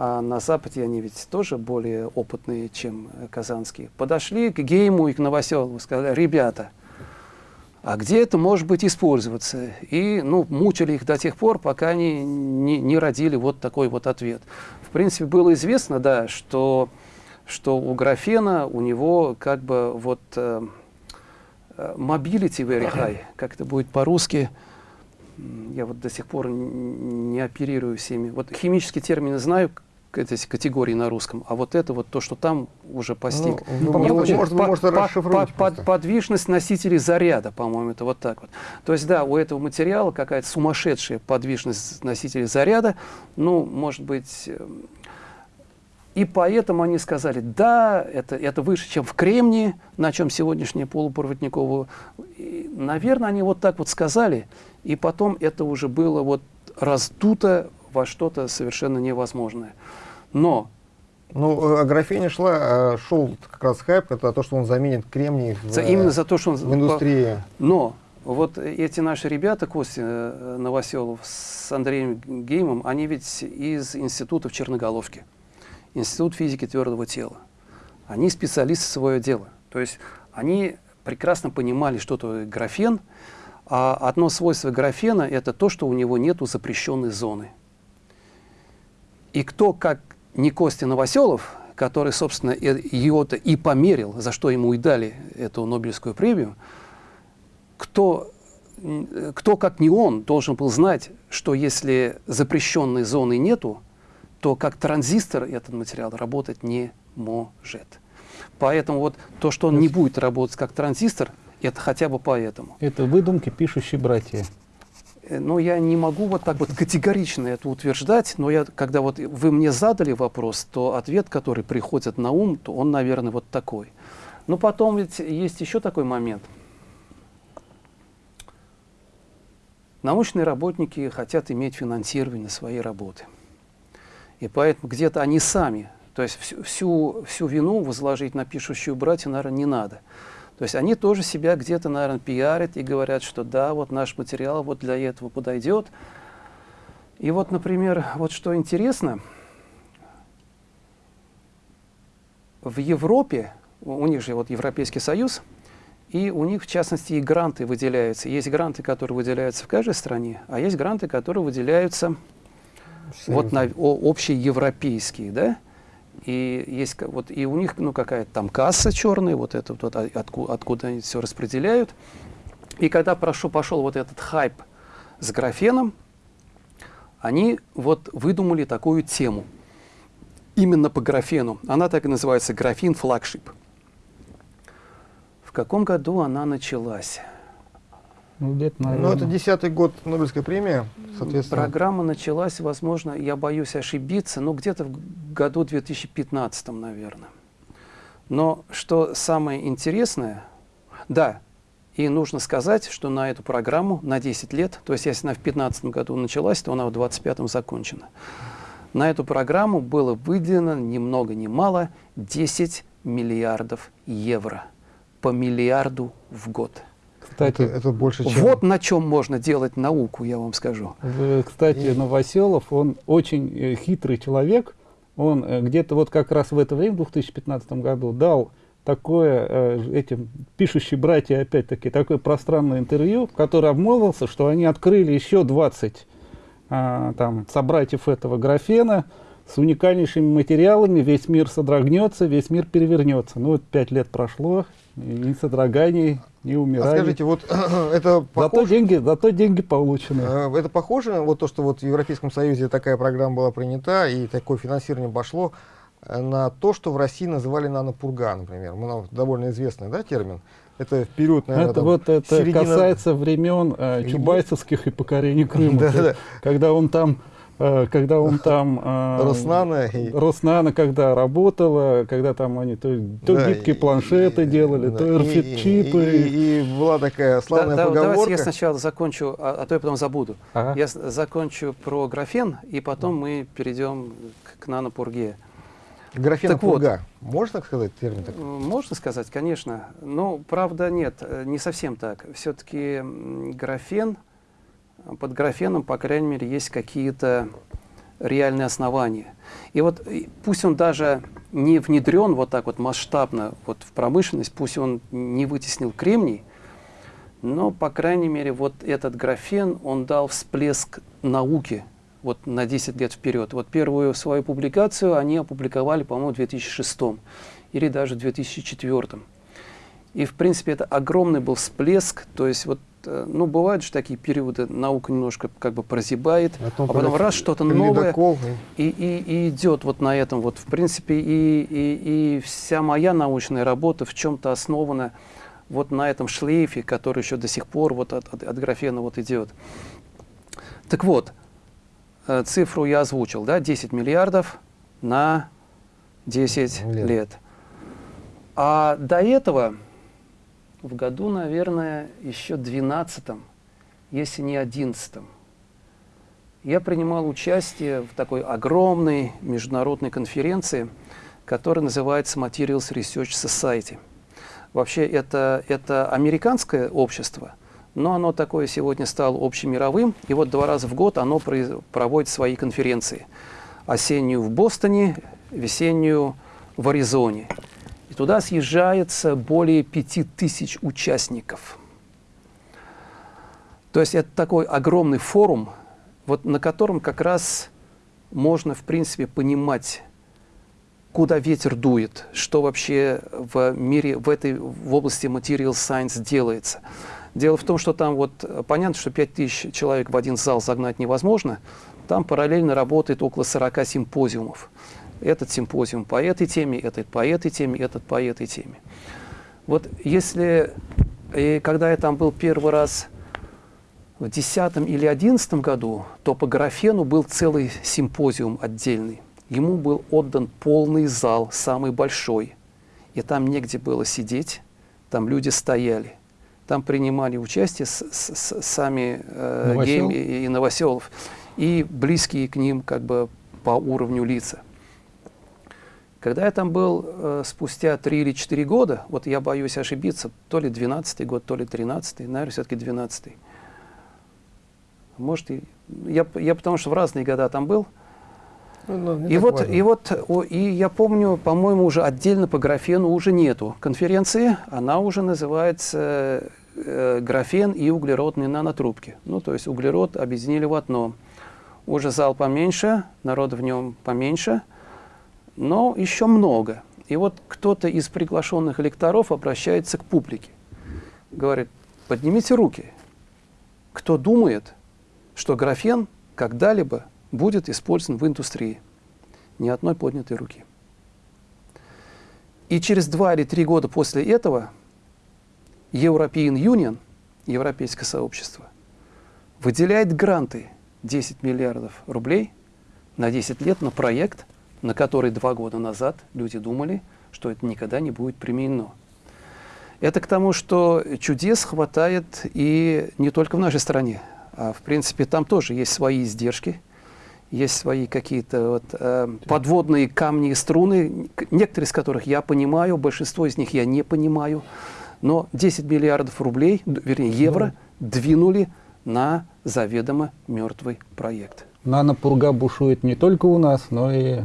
а на Западе они ведь тоже более опытные, чем э, казанские, подошли к Гейму и к Новоселову, сказали, ребята, а где это может быть использоваться? И ну, мучили их до тех пор, пока они не, не родили вот такой вот ответ. В принципе, было известно, да, что, что у графена, у него как бы вот э, mobility very high, как это будет по-русски, я вот до сих пор не оперирую всеми. Вот химические термины знаю, эти категории на русском, а вот это вот то, что там уже постиг. Ну, ну, может, может, по, может, по, по, по, подвижность носителей заряда, по-моему, это вот так вот. То есть, да, у этого материала какая-то сумасшедшая подвижность носителей заряда, ну, может быть, эм, и поэтому они сказали, да, это, это выше, чем в кремнии, на чем сегодняшнее полупроводниковое. И, наверное, они вот так вот сказали, и потом это уже было вот раздуто во что-то совершенно невозможное. Но ну, о графене шла, а шел как раз хайп, это то, что он заменит кремний в, за, именно за то, что он, в индустрии. Но вот эти наши ребята, Костя э, Новоселов с Андреем Геймом, они ведь из института в Черноголовке, Институт физики твердого тела. Они специалисты свое дело. То есть они прекрасно понимали, что такое графен, а одно свойство графена – это то, что у него нет запрещенной зоны. И кто, как не Костя Новоселов, который, собственно, его-то и померил, за что ему и дали эту Нобелевскую премию, кто, кто, как не он, должен был знать, что если запрещенной зоны нету, то как транзистор этот материал работать не может. Поэтому вот то, что он не будет работать как транзистор, это хотя бы поэтому. Это выдумки пишущие братья. Э, но я не могу вот так вот категорично это утверждать, но я, когда вот вы мне задали вопрос, то ответ, который приходит на ум, то он, наверное, вот такой. Но потом ведь есть еще такой момент. Научные работники хотят иметь финансирование своей работы. И поэтому где-то они сами, то есть всю, всю, вину возложить на пишущую братью, наверное, не надо. То есть они тоже себя где-то, наверное, пиарят и говорят, что да, вот наш материал вот для этого подойдет. И вот, например, вот что интересно, в Европе, у них же вот Европейский Союз, и у них, в частности, и гранты выделяются. Есть гранты, которые выделяются в каждой стране, а есть гранты, которые выделяются вот на общие европейские, да? И есть вот и у них ну какая-то там касса черная, вот это вот откуда, откуда они все распределяют. И когда прошел, пошел вот этот хайп с графеном, они вот выдумали такую тему. Именно по графену. Она так и называется графин флагшип. В каком году она началась? Ну, где-то, наверное. Ну, это десятый год Нобелевской премии, соответственно. Программа началась, возможно, я боюсь ошибиться, но где-то в году 2015, наверное. Но что самое интересное, да, и нужно сказать, что на эту программу на 10 лет, то есть если она в 2015 году началась, то она в 2025 закончена. На эту программу было выделено ни много ни мало 10 миллиардов евро по миллиарду в год. Кстати, это, это больше, чем... Вот на чем можно делать науку, я вам скажу. Кстати, И... Новоселов, он очень э, хитрый человек. Он э, где-то вот как раз в это время, в 2015 году, дал такое э, этим пишущие братья, опять-таки, такое пространное интервью, в которое обмолвился, что они открыли еще 20 а, там, собратьев этого графена с уникальнейшими материалами, весь мир содрогнется, весь мир перевернется. Ну вот пять лет прошло, ни содроганий, ни умираний. А скажите, вот (clears throat) это похоже... Зато деньги, зато деньги получены. Э, это похоже, вот то, что вот в Европейском Союзе такая программа была принята и такое финансирование пошло, э, на то, что в России называли нанопурга, например. Мы, довольно известный да, термин. Это в период, наверное, Это там, вот это середина... касается времен э, Чубайсовских и покорения Крыма. Да, да. Когда он там когда он там... Э, Роснана. И... Роснана, когда работала, когда там они то, то да, гибкие и, планшеты и, делали, да, то RFID-чипы. И, и, и, была такая славная да, поговорка. Давайте я сначала закончу, а, а то я потом забуду. Ага. Я закончу про графен, и потом мы перейдем к, к нанопурге. Графенопурга. Вот, можно так сказать термин? Такой? Можно сказать, конечно. Но, правда, нет, э, не совсем так. Все-таки графен под графеном, по крайней мере, есть какие-то реальные основания. И вот пусть он даже не внедрен вот так вот масштабно вот в промышленность, пусть он не вытеснил кремний, но, по крайней мере, вот этот графен, он дал всплеск науки вот на 10 лет вперед. Вот первую свою публикацию они опубликовали, по-моему, в 2006 или даже в 2004. И, в принципе, это огромный был всплеск, то есть вот ну, бывают же такие периоды, наука немножко как бы прозябает, а, а потом раз что-то новое и, и, и идет вот на этом. Вот, в принципе, и, и, и вся моя научная работа в чем-то основана вот на этом шлейфе, который еще до сих пор вот от, от, от графена вот идет. Так вот, э, цифру я озвучил, да, 10 миллиардов на 10 лет. лет. А до этого, в году, наверное, еще 12 если не 11 я принимал участие в такой огромной международной конференции, которая называется Materials Research Society. Вообще это, это американское общество, но оно такое сегодня стало общемировым, и вот два раза в год оно проводит свои конференции. Осеннюю в Бостоне, весеннюю в Аризоне. И туда съезжается более пяти тысяч участников. То есть это такой огромный форум, вот на котором как раз можно, в принципе, понимать, куда ветер дует, что вообще в мире, в этой в области material science делается. Дело в том, что там вот понятно, что 5000 человек в один зал загнать невозможно, там параллельно работает около 40 симпозиумов этот симпозиум по этой теме, этот по этой теме, этот по этой теме. Вот если, и когда я там был первый раз в 2010 или 2011 году, то по графену был целый симпозиум отдельный. Ему был отдан полный зал, самый большой. И там негде было сидеть, там люди стояли. Там принимали участие с, с, с, сами э, Гейм и, и Новоселов, и близкие к ним как бы по уровню лица. Когда я там был э, спустя 3 или 4 года, вот я боюсь ошибиться, то ли 12 год, то ли 13 наверное, все-таки 12 Может, и, я, я потому что в разные года там был. Ну, ну, и, вот, и вот, о, и я помню, по-моему, уже отдельно по графену уже нету конференции, она уже называется э, графен и углеродные нанотрубки. Ну, то есть углерод объединили в одно. Уже зал поменьше, народ в нем поменьше – но еще много. И вот кто-то из приглашенных лекторов обращается к публике. Говорит, поднимите руки. Кто думает, что графен когда-либо будет использован в индустрии? Ни одной поднятой руки. И через два или три года после этого European Union, Европейское сообщество, выделяет гранты 10 миллиардов рублей на 10 лет на проект – на который два года назад люди думали, что это никогда не будет применено. Это к тому, что чудес хватает и не только в нашей стране, а в принципе там тоже есть свои издержки, есть свои какие-то вот, э, подводные камни и струны, некоторые из которых я понимаю, большинство из них я не понимаю, но 10 миллиардов рублей, вернее евро, двинули на заведомо мертвый проект. Нанопурга бушует не только у нас, но и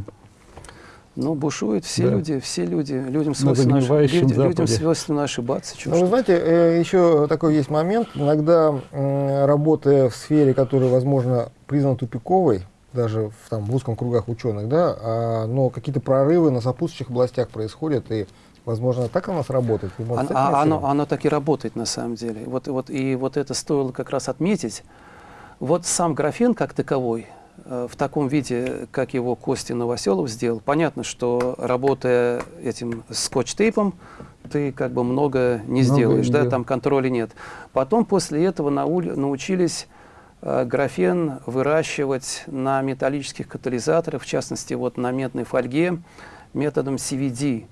ну, бушуют все да. люди, все люди, людям свойственно, люди, людям свойственно ошибаться. Ну, вы знаете, э, еще такой есть момент. Иногда, работая в сфере, которая, возможно, признана тупиковой, даже в, там, в узком кругах ученых, да, а, но какие-то прорывы на сопутствующих областях происходят, и, возможно, так у нас работает. А, а, оно, оно так и работает на самом деле. Вот, вот, и вот это стоило как раз отметить. Вот сам графен как таковой, в таком виде, как его Костя Новоселов сделал, понятно, что работая этим скотч-тейпом, ты как бы много не много сделаешь, не да, там контроля нет. Потом после этого нау научились э, графен выращивать на металлических катализаторах, в частности, вот на медной фольге, методом CVD,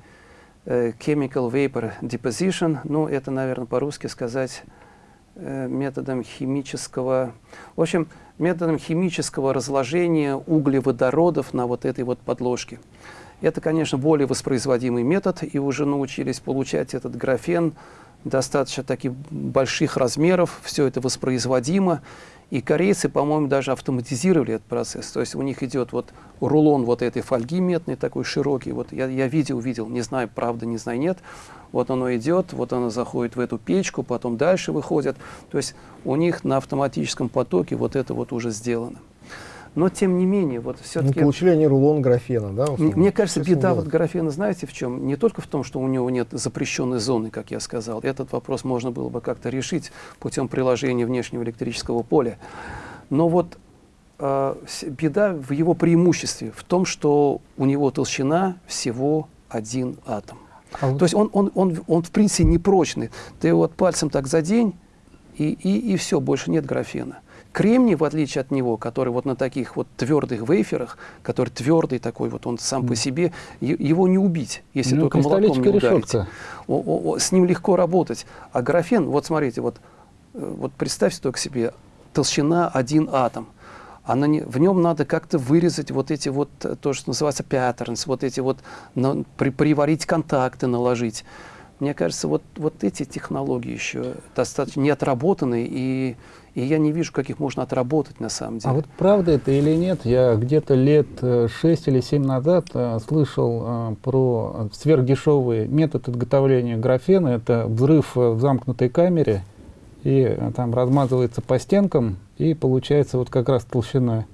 э, Chemical Vapor Deposition, ну, это, наверное, по-русски сказать, э, методом химического... В общем, методом химического разложения углеводородов на вот этой вот подложке. Это, конечно, более воспроизводимый метод, и уже научились получать этот графен достаточно таких больших размеров, все это воспроизводимо. И корейцы, по-моему, даже автоматизировали этот процесс. То есть у них идет вот рулон вот этой фольги медной, такой широкий. Вот я, я видел, видел, не знаю, правда, не знаю, нет. Вот оно идет, вот оно заходит в эту печку, потом дальше выходит. То есть у них на автоматическом потоке вот это вот уже сделано. Но тем не менее, вот все-таки... Ну, получили они рулон графена, да? Мне, мне кажется, беда вот графена, знаете, в чем? Не только в том, что у него нет запрещенной зоны, как я сказал. Этот вопрос можно было бы как-то решить путем приложения внешнего электрического поля. Но вот э, беда в его преимуществе, в том, что у него толщина всего один атом. А вот... То есть он, он, он, он в принципе непрочный. Ты вот пальцем так задень, и, и, и все, больше нет графена. Кремний, в отличие от него, который вот на таких вот твердых вейферах, который твердый такой, вот он сам mm. по себе, его не убить, если ну, только молоком не ударить. О, о, о, с ним легко работать. А графен, вот смотрите, вот, э, вот представьте только себе, толщина один атом. Она не, в нем надо как-то вырезать вот эти вот, э, то, что называется patterns, вот эти вот, на, при, приварить контакты, наложить. Мне кажется, вот, вот эти технологии еще достаточно не отработаны, и, и я не вижу, как их можно отработать на самом деле. А вот правда это или нет? Я где-то лет 6 э, или 7 назад а, слышал а, про сверхдешевый метод изготовления графена. Это взрыв в замкнутой камере, и а, там размазывается по стенкам, и получается вот как раз толщина.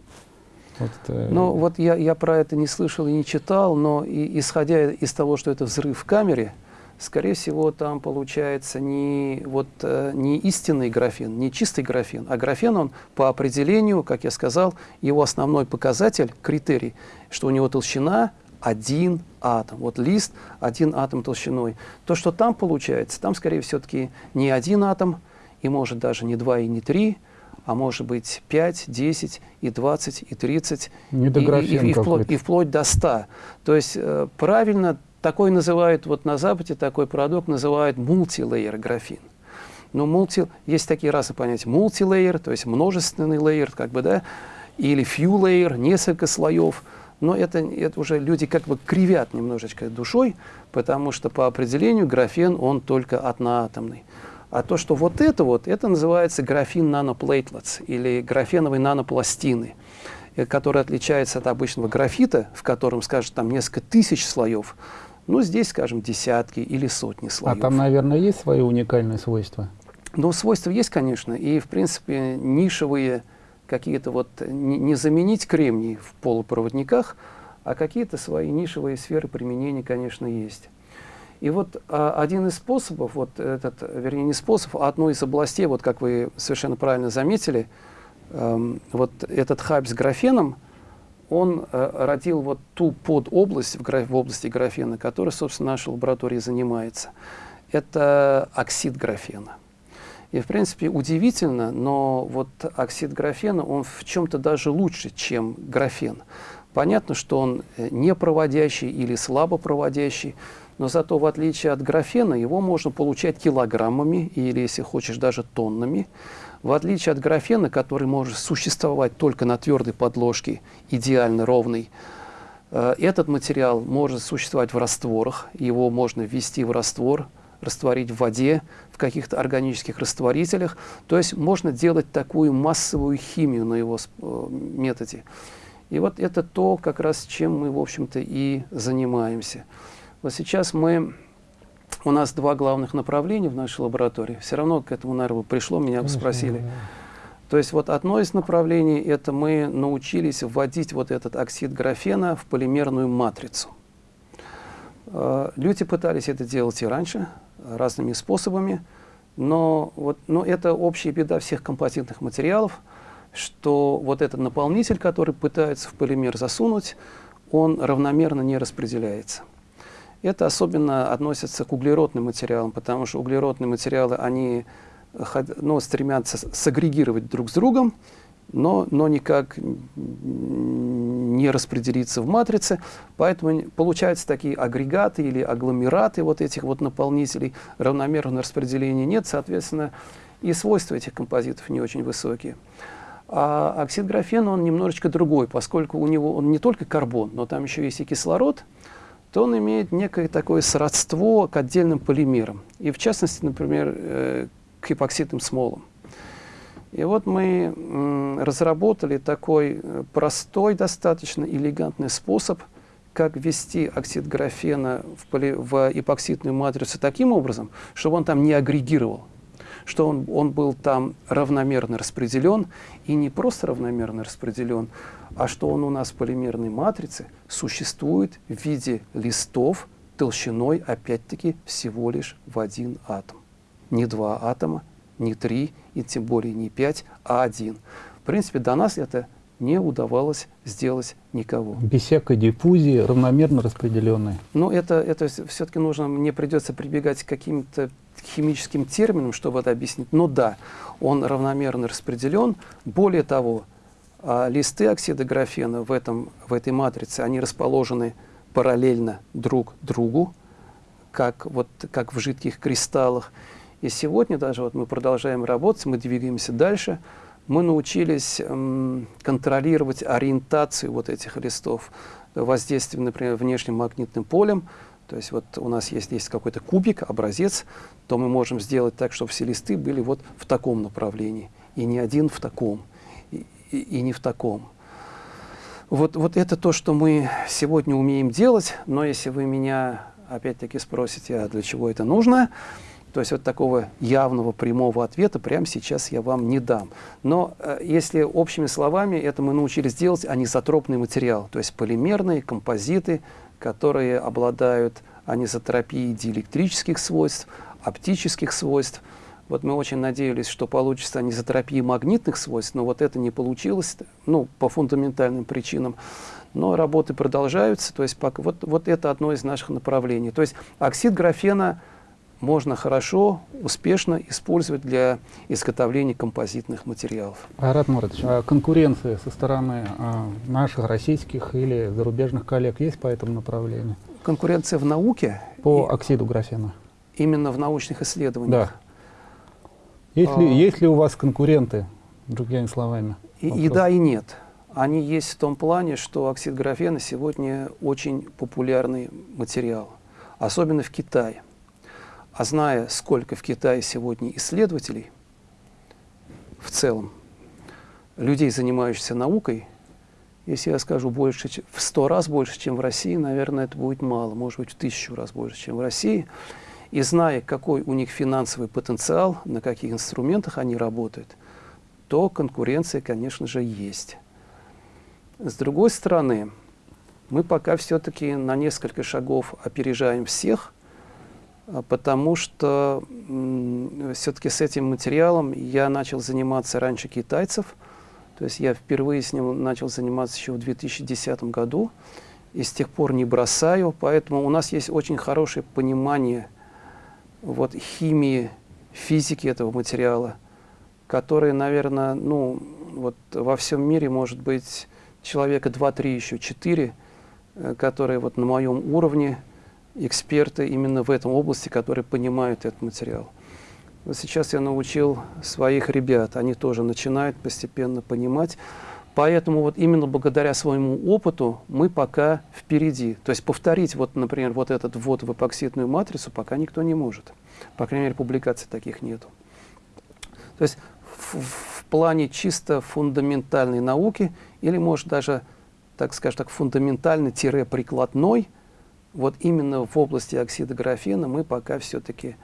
Вот, э... Ну вот я, я про это не слышал и не читал, но и, исходя из того, что это взрыв в камере, скорее всего, там получается не, вот, э, не истинный графен, не чистый графен, а графен, он по определению, как я сказал, его основной показатель, критерий, что у него толщина один атом. Вот лист один атом толщиной. То, что там получается, там скорее все-таки не один атом, и может даже не два и не три, а может быть 5, 10, и 20, и 30, и, и, и, вплоть, и вплоть до 100. То есть э, правильно такой называют, вот на Западе такой продукт называют мультилейер графин. Но мульти, есть такие разные понятия. Мультилейер, то есть множественный лейер, как бы, да, или layer, несколько слоев. Но это, это уже люди как бы кривят немножечко душой, потому что по определению графен, он только одноатомный. А то, что вот это вот, это называется графин наноплейтлетс или графеновые нанопластины, э, который отличается от обычного графита, в котором, скажем, там несколько тысяч слоев, ну, здесь, скажем, десятки или сотни слоев. А там, наверное, есть свои уникальные свойства? Ну, свойства есть, конечно. И, в принципе, нишевые какие-то вот... Не, не заменить кремний в полупроводниках, а какие-то свои нишевые сферы применения, конечно, есть. И вот а, один из способов, вот этот, вернее, не способ, а одной из областей, вот как вы совершенно правильно заметили, эм, вот этот хайп с графеном – он э, родил вот ту подобласть в, в области графена, которой, собственно, наша лаборатория занимается. Это оксид графена. И, в принципе, удивительно, но вот оксид графена, он в чем-то даже лучше, чем графен. Понятно, что он э, не проводящий или слабо проводящий, но зато, в отличие от графена, его можно получать килограммами или, если хочешь, даже тоннами. В отличие от графена, который может существовать только на твердой подложке, идеально ровный, э, этот материал может существовать в растворах, его можно ввести в раствор, растворить в воде, в каких-то органических растворителях. То есть можно делать такую массовую химию на его э, методе. И вот это то, как раз чем мы, в общем-то, и занимаемся. Вот сейчас мы у нас два главных направления в нашей лаборатории. Все равно к этому, наверное, пришло, меня бы спросили. То есть вот одно из направлений, это мы научились вводить вот этот оксид графена в полимерную матрицу. Э, люди пытались это делать и раньше, разными способами, но, вот, но это общая беда всех композитных материалов, что вот этот наполнитель, который пытается в полимер засунуть, он равномерно не распределяется. Это особенно относится к углеродным материалам, потому что углеродные материалы, они ну, стремятся сагрегировать друг с другом, но, но никак не распределиться в матрице. Поэтому получаются такие агрегаты или агломераты вот этих вот наполнителей. Равномерного распределения нет, соответственно, и свойства этих композитов не очень высокие. А оксид графена, он немножечко другой, поскольку у него он не только карбон, но там еще есть и кислород – то он имеет некое такое сродство к отдельным полимерам. И в частности, например, э, к эпоксидным смолам. И вот мы разработали такой э, простой, достаточно элегантный способ, как ввести оксид графена в, поли, в эпоксидную матрицу таким образом, чтобы он там не агрегировал. Что он, он был там равномерно распределен, и не просто равномерно распределен, а что он у нас в полимерной матрице существует в виде листов толщиной, опять-таки, всего лишь в один атом. Не два атома, не три, и тем более не пять, а один. В принципе, до нас это не удавалось сделать никого. Без всякой диффузии, равномерно распределенные. Но это, это все-таки нужно, мне придется прибегать к каким-то химическим терминам, чтобы это объяснить. Но да, он равномерно распределен. Более того, а, листы оксида графена в, этом, в этой матрице, они расположены параллельно друг другу, как, вот, как в жидких кристаллах. И сегодня даже вот мы продолжаем работать, мы двигаемся дальше – мы научились контролировать ориентацию вот этих листов, воздействием, например, внешним магнитным полем. То есть вот у нас есть, есть какой-то кубик, образец, то мы можем сделать так, чтобы все листы были вот в таком направлении, и не один в таком, и, и, и не в таком. Вот, вот это то, что мы сегодня умеем делать, но если вы меня опять-таки спросите, а для чего это нужно, то есть вот такого явного прямого ответа прямо сейчас я вам не дам. Но э, если общими словами, это мы научились делать анизотропный материал, то есть полимерные композиты, которые обладают анизотропией диэлектрических свойств, оптических свойств. Вот мы очень надеялись, что получится анизотропия магнитных свойств, но вот это не получилось, ну, по фундаментальным причинам. Но работы продолжаются, то есть пока, вот, вот это одно из наших направлений. То есть оксид графена – можно хорошо, успешно использовать для изготовления композитных материалов. Айрат Муратович, а конкуренция со стороны а, наших российских или зарубежных коллег есть по этому направлению? Конкуренция в науке? По и, оксиду графена. Именно в научных исследованиях? Да. Есть, а, ли, есть ли у вас конкуренты, другими словами? И, и да, и нет. Они есть в том плане, что оксид графена сегодня очень популярный материал, особенно в Китае. А зная, сколько в Китае сегодня исследователей в целом, людей, занимающихся наукой, если я скажу больше, в сто раз больше, чем в России, наверное, это будет мало, может быть, в тысячу раз больше, чем в России. И зная, какой у них финансовый потенциал, на каких инструментах они работают, то конкуренция, конечно же, есть. С другой стороны, мы пока все-таки на несколько шагов опережаем всех – потому что все-таки с этим материалом я начал заниматься раньше китайцев. То есть я впервые с ним начал заниматься еще в 2010 году и с тех пор не бросаю. Поэтому у нас есть очень хорошее понимание вот, химии, физики этого материала, которые, наверное, ну, вот во всем мире, может быть, человека 2-3, еще 4, э, которые вот на моем уровне эксперты именно в этом области, которые понимают этот материал. Вот сейчас я научил своих ребят, они тоже начинают постепенно понимать. Поэтому вот именно благодаря своему опыту мы пока впереди. То есть повторить, вот, например, вот этот ввод в эпоксидную матрицу пока никто не может. По крайней мере, публикаций таких нету. То есть в, в плане чисто фундаментальной науки, или может даже, так скажем так, фундаментальный-прикладной, вот именно в области оксида графена мы пока все-таки,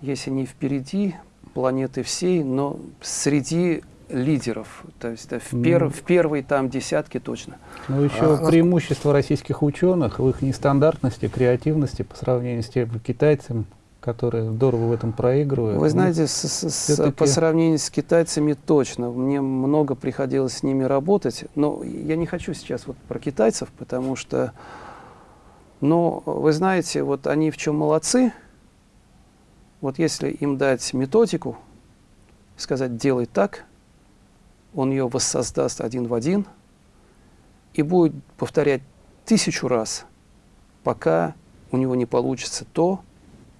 если не впереди планеты всей, но среди лидеров, то есть да, в, пер, в первой там десятке точно. Ну еще а, преимущество российских ученых в их нестандартности, креативности по сравнению с теми китайцами, которые здорово в этом проигрывают. Вы знаете, с, с, с, по сравнению с китайцами точно. Мне много приходилось с ними работать, но я не хочу сейчас вот про китайцев, потому что но вы знаете, вот они в чем молодцы. Вот если им дать методику, сказать «делай так», он ее воссоздаст один в один и будет повторять тысячу раз, пока у него не получится то,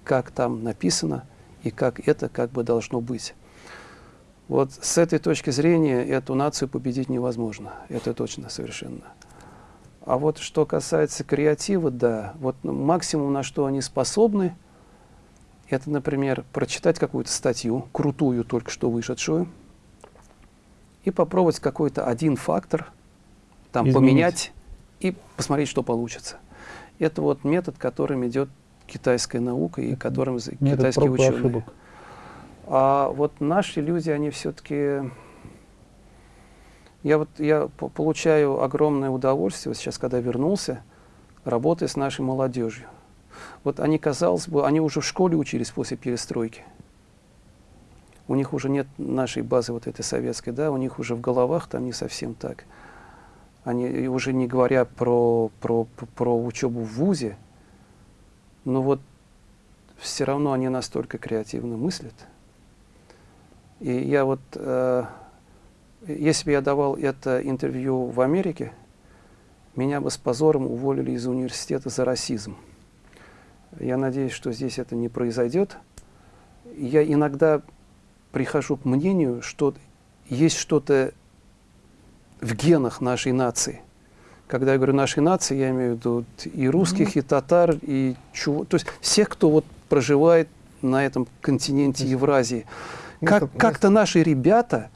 как там написано и как это как бы должно быть. Вот с этой точки зрения эту нацию победить невозможно. Это точно совершенно. А вот что касается креатива, да, вот максимум, на что они способны, это, например, прочитать какую-то статью, крутую, только что вышедшую, и попробовать какой-то один фактор там Изменить. поменять и посмотреть, что получится. Это вот метод, которым идет китайская наука и которым метод китайские ученые. Ошибок. А вот наши люди, они все-таки... Я вот я получаю огромное удовольствие, вот сейчас, когда вернулся, работая с нашей молодежью. Вот они, казалось бы, они уже в школе учились после перестройки. У них уже нет нашей базы вот этой советской, да, у них уже в головах там не совсем так. Они уже не говоря про, про, про учебу в ВУЗе, но вот все равно они настолько креативно мыслят. И я вот, э, если бы я давал это интервью в Америке, меня бы с позором уволили из университета за расизм. Я надеюсь, что здесь это не произойдет. Я иногда прихожу к мнению, что есть что-то в генах нашей нации. Когда я говорю нашей нации, я имею в виду и русских, и татар, и чего. То есть всех, кто вот проживает на этом континенте Евразии. Как, как-то наши ребята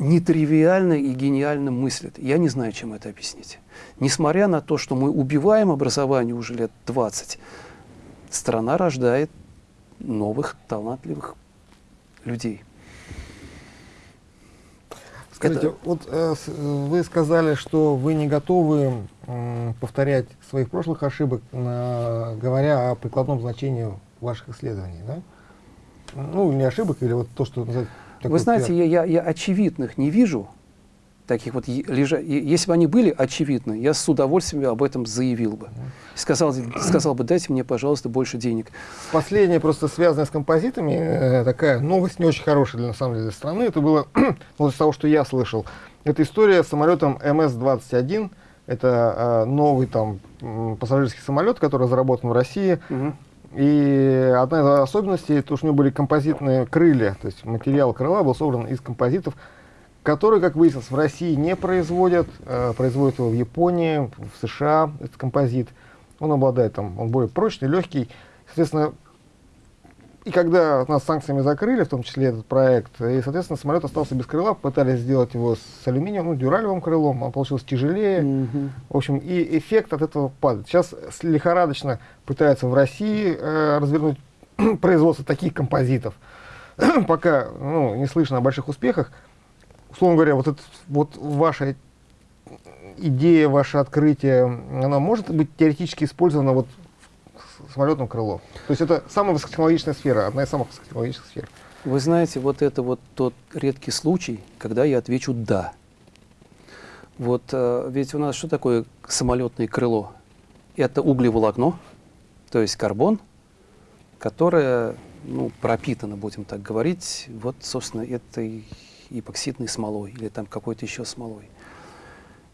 нетривиально и гениально мыслят. Я не знаю, чем это объяснить. Несмотря на то, что мы убиваем образование уже лет 20, страна рождает новых талантливых людей. Скажите, это... вот э, вы сказали, что вы не готовы э, повторять своих прошлых ошибок, э, говоря о прикладном значении ваших исследований, да? Ну, не ошибок, или вот то, что... Вы знаете, я, я, я очевидных не вижу, таких вот лежа... Если бы они были очевидны, я с удовольствием об этом заявил бы. Сказал, сказал бы, дайте мне, пожалуйста, больше денег. Последнее, просто связанное с композитами, э, такая новость не очень хорошая, для, на самом деле, для страны. Это было, (clears throat) вот из того, что я слышал. Это история с самолетом МС-21. Это э, новый там пассажирский самолет, который разработан в России. Угу. И одна из особенностей, то, что у него были композитные крылья, то есть материал крыла был собран из композитов, который, как выяснилось, в России не производят, э, производят его в Японии, в США, этот композит. Он обладает там, он более прочный, легкий. Соответственно, и когда нас санкциями закрыли, в том числе этот проект, и, соответственно, самолет остался без крыла, пытались сделать его с алюминием, ну, дюралевым крылом, он получился тяжелее. Mm -hmm. В общем, и эффект от этого падает. Сейчас лихорадочно пытаются в России э, развернуть (clears throat) производство таких композитов. (clears throat) Пока ну, не слышно о больших успехах условно говоря, вот, это, вот ваша идея, ваше открытие, она может быть теоретически использована вот в самолетном крыло? То есть это самая высокотехнологичная сфера, одна из самых высокотехнологичных сфер. Вы знаете, вот это вот тот редкий случай, когда я отвечу «да». Вот э, ведь у нас что такое самолетное крыло? Это углеволокно, то есть карбон, которое ну, пропитано, будем так говорить, вот, собственно, этой эпоксидной смолой или там какой-то еще смолой.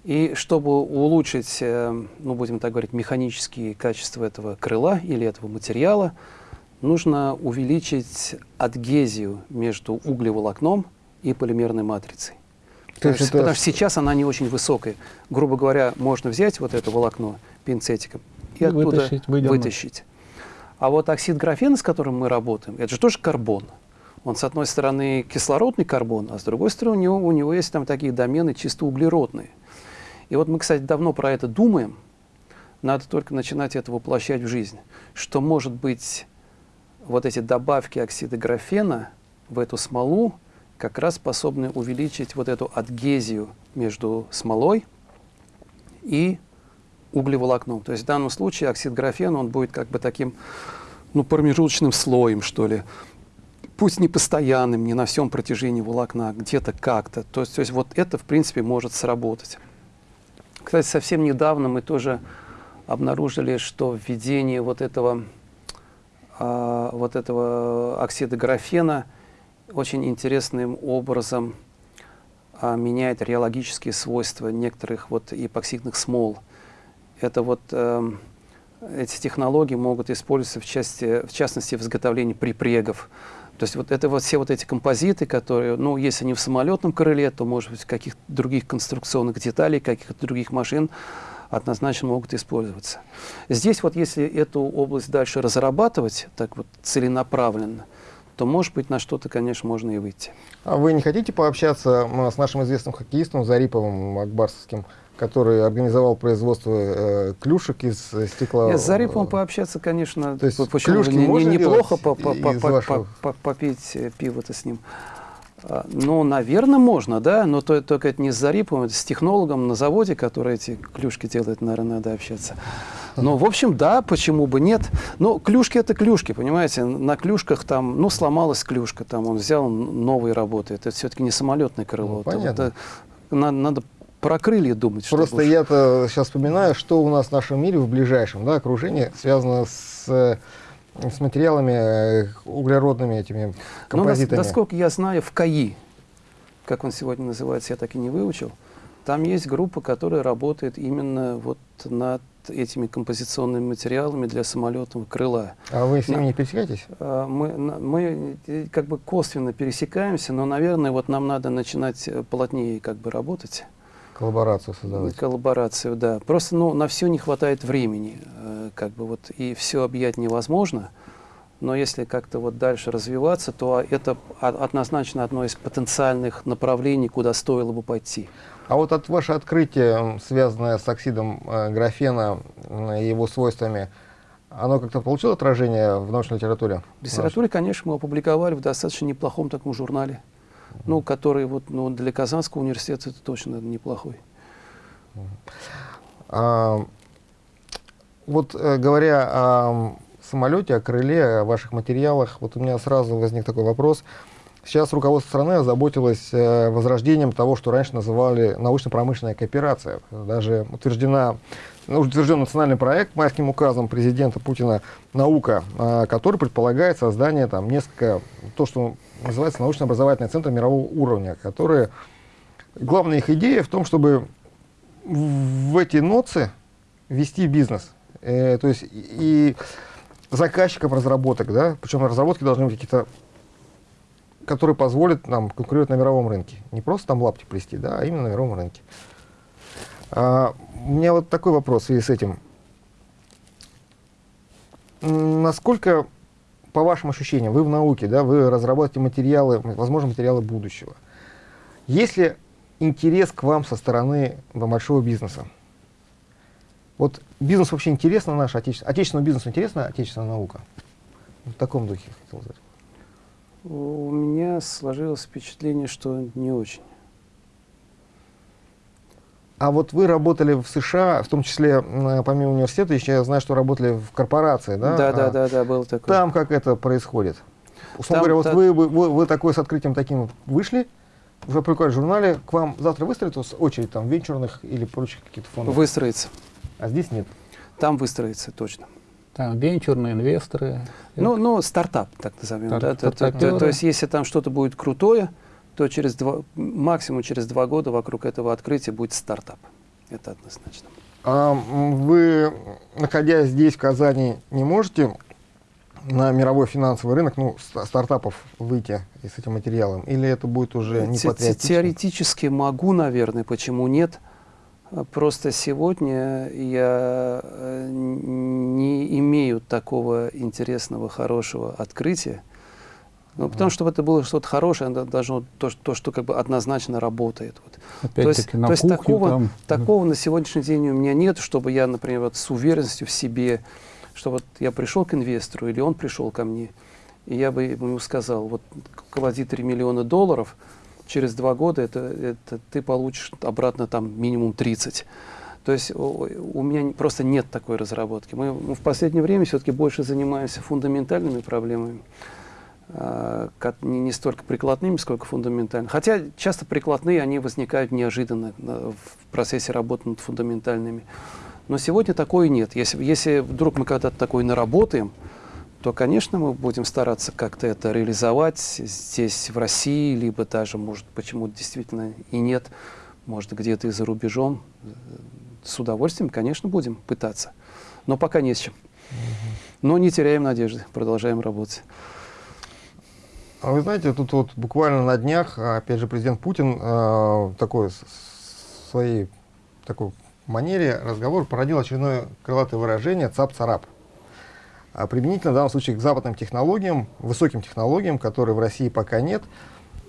И чтобы улучшить, э, ну, будем так говорить, механические качества этого крыла или этого материала, нужно увеличить адгезию между углеволокном и полимерной матрицей. То есть потому что сейчас она не очень высокая. Грубо говоря, можно взять вот это волокно пинцетиком и, и оттуда вытащить, вытащить. А вот оксид графена, с которым мы работаем, это же тоже карбон. Он, с одной стороны, кислородный карбон, а с другой стороны, у него, у него есть там такие домены чисто углеродные. И вот мы, кстати, давно про это думаем, надо только начинать это воплощать в жизнь, что, может быть, вот эти добавки оксида графена в эту смолу как раз способны увеличить вот эту адгезию между смолой и углеволокном. То есть в данном случае оксид графена, он будет как бы таким ну, промежуточным слоем, что ли, пусть не постоянным, не на всем протяжении волокна, где-то как-то. То есть, то есть вот это, в принципе, может сработать. Кстати, совсем недавно мы тоже обнаружили, что введение вот этого, э, вот этого оксида графена очень интересным образом э, меняет реологические свойства некоторых вот эпоксидных смол. Это вот э, эти технологии могут использоваться в, части, в частности в изготовлении припрегов. То есть вот это вот все вот эти композиты, которые, ну, если не в самолетном крыле, то, может быть, каких-то других конструкционных деталей, каких-то других машин однозначно могут использоваться. Здесь вот если эту область дальше разрабатывать так вот целенаправленно, то, может быть, на что-то, конечно, можно и выйти. А вы не хотите пообщаться с нашим известным хоккеистом Зариповым Акбарсовским который организовал производство э, клюшек из стекла. Нет, с Зарипом пообщаться, конечно, То есть почему клюшки не, можно не- неплохо по- по- по- по- по- по- попить э, пиво-то с ним. А, Ну, наверное, можно, да, но то- только это не с Зарипом, это с технологом на заводе, который эти клюшки делает, наверное, надо общаться. Ну, в общем, да, почему бы нет. Но клюшки это клюшки, понимаете, на клюшках там, ну, сломалась клюшка, там он взял новые работает. Это все-таки не самолетное крыло. Ну, понятно. это надо, надо про крылья думать. Просто я-то сейчас вспоминаю, что у нас в нашем мире в ближайшем да, окружении связано с, э, с материалами э, углеродными этими Ну, композитами. насколько я знаю, в КАИ, как он сегодня называется, я так и не выучил, там есть группа, которая работает именно вот над этими композиционными материалами для самолетного крыла. А вы с ними не пересекаетесь? А, Мы, мы э, как бы косвенно пересекаемся, но, наверное, вот нам надо начинать плотнее как бы работать. Коллаборацию создавать? Коллаборацию, да. Просто ну, на все не хватает времени, э, как бы вот, и все объять невозможно. Но если как-то вот дальше развиваться, то это однозначно одно из потенциальных направлений, куда стоило бы пойти. А вот от ваше открытие, связанное с оксидом э, графена и его свойствами, оно как-то получило отражение в научной литературе? В литературе, конечно, мы опубликовали в достаточно неплохом таком журнале, ну, который вот, ну, для Казанского университета это точно неплохой. А, вот э, говоря о самолете, о крыле, о ваших материалах, вот у меня сразу возник такой вопрос. Сейчас руководство страны озаботилось э, возрождением того, что раньше называли научно-промышленная кооперация. Даже утверждена, ну, утвержден национальный проект майским указом президента Путина «Наука», э, который предполагает создание там несколько, то, что называется научно-образовательный центр мирового уровня, которые главная их идея в том, чтобы в эти ноцы вести бизнес. Э, то есть и, заказчикам разработок, да, причем разработки должны быть какие-то, которые позволят нам конкурировать на мировом рынке. Не просто там лапти плести, да, а именно на мировом рынке. А, у меня вот такой вопрос в связи с этим. Насколько, по вашим ощущениям, вы в науке, да, вы разрабатываете материалы, возможно, материалы будущего. Есть ли интерес к вам со стороны большого бизнеса? Вот бизнес вообще интересно наш, отечественный, отечественному бизнесу интересна отечественная наука? В таком духе хотел сказать. У меня сложилось впечатление, что не очень. А вот вы работали в США, в том числе помимо университета, еще я знаю, что работали в корпорации, да? Да, да, А да, да, было такое. Там как это происходит? Условно говоря, вот та- вы, вы, вы, вы такой с открытием таким вышли, уже прикольно в журнале, к вам завтра выстроит вас очередь там венчурных или прочих каких-то фондов, Выстроится. а здесь нет. Там выстроится, точно. Там венчурные инвесторы. Ну, ну, стартап, так назовем. Стар- да, то, то- то- то есть, если там что-то будет крутое, то через два, максимум через два года вокруг этого открытия будет стартап. Это однозначно. А вы, находясь здесь, в Казани, не можете на мировой финансовый рынок, ну, ста- стартапов выйти с этим материалом? Или это будет уже не Те- патриотично? Теоретически могу, наверное, почему нет. Просто сегодня я э, не имею такого интересного, хорошего открытия. Ну, потому что чтобы это было что-то хорошее, оно должно то, что- то, что как бы однозначно работает. Вот. То есть, на то есть такого, там. такого на сегодняшний день у меня нет, чтобы я, например, вот с уверенностью в себе, что вот я пришел к инвестору или он пришел ко мне, и я бы ему сказал, вот клади 3 миллиона долларов, через два года это, это ты получишь обратно там минимум 30. То есть у, меня просто нет такой разработки. Мы, мы в последнее время все-таки больше занимаемся фундаментальными проблемами, не, не столько прикладными, сколько фундаментальными. Хотя часто прикладные, они возникают неожиданно на- в процессе работы над фундаментальными. Но сегодня такое нет. Если, если вдруг мы когда-то такое наработаем, то, конечно, мы будем стараться как-то это реализовать здесь, в России, либо даже, может, почему действительно и нет, может, где-то и за рубежом. С удовольствием, конечно, будем пытаться. Но пока не с чем. Но не теряем надежды, продолжаем работать. А вы знаете, тут вот буквально на днях, а, опять же, президент Путин э, такой своей такой манере разговор породил очередное крылатое выражение «цап-царап». А применительно в данном случае к западным технологиям, высоким технологиям, которые в России пока нет,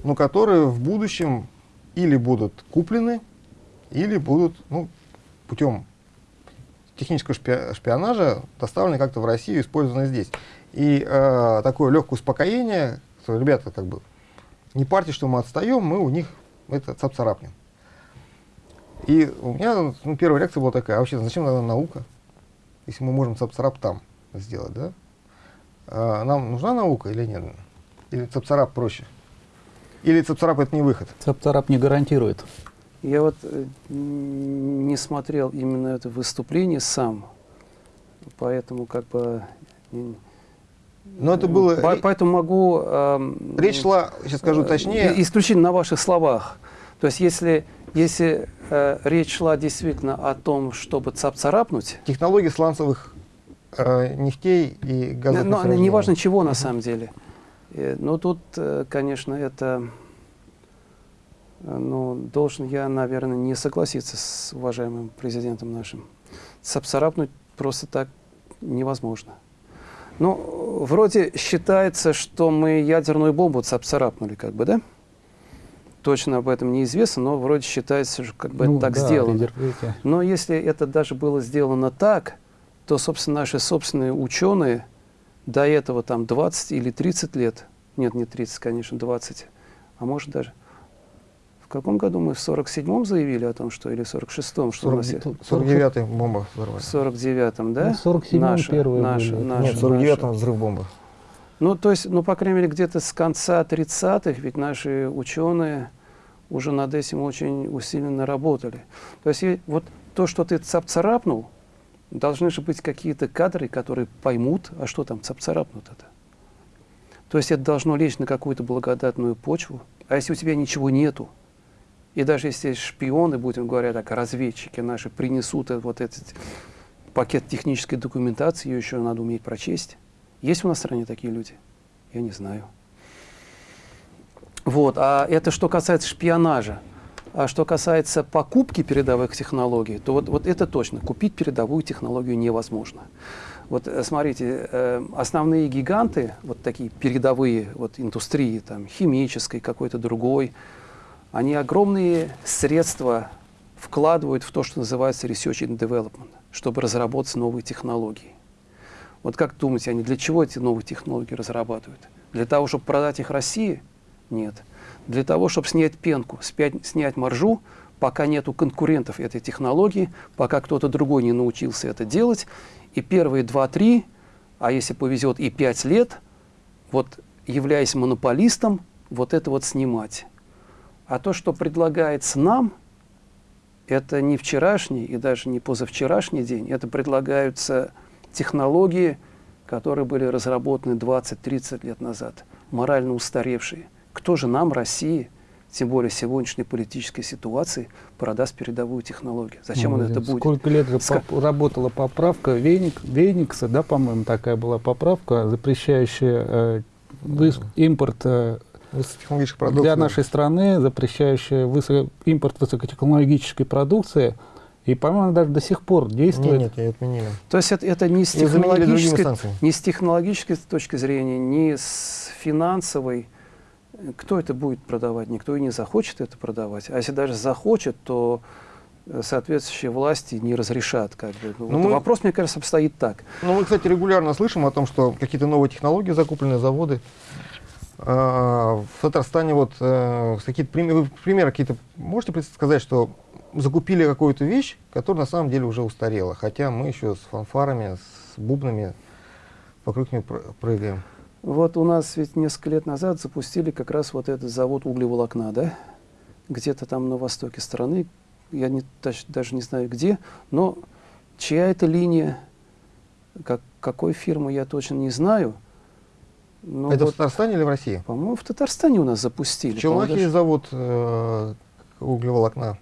но которые в будущем или будут куплены, или будут ну, путем технического шпи- шпионажа доставлены как-то в Россию использованы здесь. И э, такое легкое успокоение, что ребята как бы не парьте, что мы отстаем, мы у них это цап-царапнем. И у меня ну, первая реакция была такая, а вообще зачем нам наука, если мы можем цап-царап там сделать, да? А нам нужна наука или нет? Или цап-царап проще? Или цап-царап это не выход? Цап-царап не гарантирует. Я вот э, не смотрел именно это выступление сам, поэтому как бы... Но это было... Поэтому могу... эм, Речь шла, сейчас скажу э, точнее, и- Исключительно на ваших словах. То есть если, если э, речь шла действительно о том, чтобы цап-царапнуть, технологии сланцевых э, нефтей и газовых но месторождений. неважно чего на самом деле. Э, Но тут, э, конечно, это... э, Ну, должен я, наверное, не согласиться с уважаемым президентом нашим. Цап-царапнуть просто так невозможно. Ну, вроде считается, что мы ядерную бомбу цап-царапнули, как бы, да? Точно об этом неизвестно, но вроде считается, что как бы Ну это так да, сделано. Но если это даже было сделано так, то, собственно, наши собственные ученые до этого там 20 или 30 лет, нет, не 30, конечно, 20, а может даже, в каком году мы в 47-м заявили о том, что, или в 46-м, что у нас есть? 49-й бомба В взорвали. 49-м, да? Ну, в 47-м Наша, первые наша, были. наша, Нет, в наша. 49-м взрыв бомбы. Ну, то есть, ну, по крайней мере, где-то с конца 30-х, ведь наши ученые уже над этим очень усиленно работали. То есть, и вот то, что ты цап-царапнул, должны же быть какие-то кадры, которые поймут, а что там цап-царапнут это. То есть это должно лечь на какую-то благодатную почву. А если у тебя ничего нету, и даже если шпионы, будем говоря так, разведчики наши принесут вот этот пакет технической документации, ее еще надо уметь прочесть. Есть у нас в стране такие люди? Я не знаю. Вот, а это что касается шпионажа. А что касается покупки передовых технологий, то вот, вот это точно. Купить передовую технологию невозможно. Вот э, смотрите, э, основные гиганты, вот такие передовые вот, индустрии, там, химической, какой-то другой, они огромные средства вкладывают в то, что называется research and development, чтобы разработать новые технологии. Вот как думаете, они для чего эти новые технологии разрабатывают? Для того, чтобы продать их России? Нет. Для того, чтобы снять пенку, спять- снять маржу, пока нету конкурентов этой технологии, пока кто-то другой не научился это делать, и первые 2-3, а если повезет и 5 лет, вот являясь монополистом, вот это вот снимать. А то, что предлагается нам, это не вчерашний и даже не позавчерашний день, это предлагаются технологии, которые были разработаны 20-30 лет назад, морально устаревшие. Кто же нам, России, тем более сегодняшней политической ситуации, продаст передовую технологию? Зачем Ну, он это будет? Сколько лет же Ска- поп- работала поправка Веник, Веникса, да, по-моему, такая была поправка, запрещающая э, импорт э, Высокотехнологических продуктов. для нашей страны, запрещающая высо- импорт высокотехнологической продукции. И, по-моему, даже до сих пор Нет, действует. нет, ее отменили. То есть это, это не с технологической ни с технологической точки зрения, ни с финансовой. Кто это будет продавать? Никто и не захочет это продавать. А если даже захочет, то э, соответствующие власти не разрешат. Как бы. Ну, Ну, вот мы- Вопрос, мне кажется, обстоит так. Ну, мы, кстати, регулярно слышим о том, что какие-то новые технологии закуплены, заводы. А, В Татарстане вот э, какие-то примеры, примеры какие-то можете сказать, что закупили какую-то вещь, которая на самом деле уже устарела, хотя мы еще с фанфарами, с бубнами вокруг нее пр- прыгаем. Вот у нас ведь несколько лет назад запустили как раз вот этот завод углеволокна, да? Где-то там на востоке страны, я не, даже не знаю где, но чья это линия, как, какой фирмы, я точно не знаю. Но Это в вот, Татарстане или в России? по-моему, в Татарстане у нас запустили. В Челнахе есть завод э, углеволокна.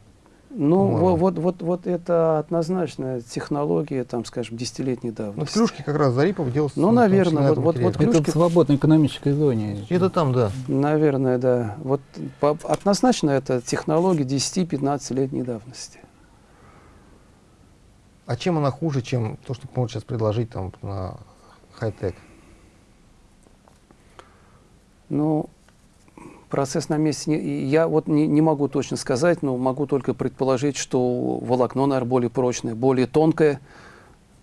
Ну, по-моему. во- вот, вот, вот это однозначно технология, там, скажем, десятилетней Ну, в давности. Клюшке как раз Зарипов делал. Ну, в наверное, на вот- вот- вот Это Клюшки- в свободной экономической зоне. Это там, да. Наверное, да. Вот по- однозначно это технология 10-15-летней давности. А чем она хуже, чем то, что могут сейчас предложить там на хай-тек? Ну, Процесс на месте, не- я вот не, не могу точно сказать, но могу только предположить, что волокно, наверное, более прочное, более тонкое,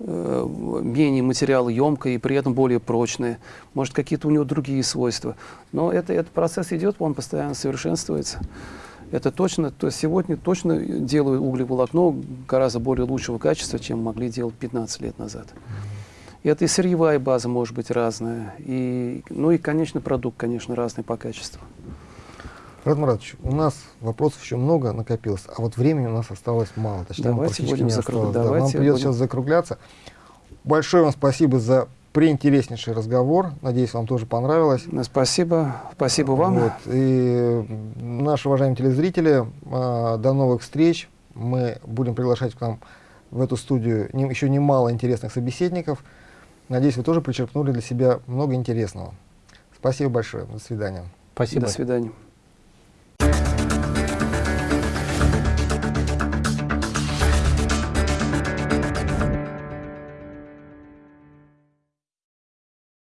э, менее материалоемкое и при этом более прочное. Может, какие-то у него другие свойства. Но это, этот процесс идет, он постоянно совершенствуется. Это точно, то есть сегодня точно делают углеволокно гораздо более лучшего качества, чем могли делать 15 лет назад. Это и сырьевая база может быть разная, и, ну и, конечно, продукт, конечно, разный по качеству. Рад Маратович, у нас вопросов еще много накопилось, а вот времени у нас осталось мало. Точнее, Давайте будем не закруг- осталось, да. Нам придется будем- сейчас закругляться. Большое вам спасибо за преинтереснейший разговор. Надеюсь, вам тоже понравилось. Спасибо, спасибо вам. Вот. И наши уважаемые телезрители, а, до новых встреч. Мы будем приглашать к нам в эту студию еще немало интересных собеседников. Надеюсь, вы тоже почерпнули для себя много интересного. Спасибо большое. До свидания. Спасибо. До свидания.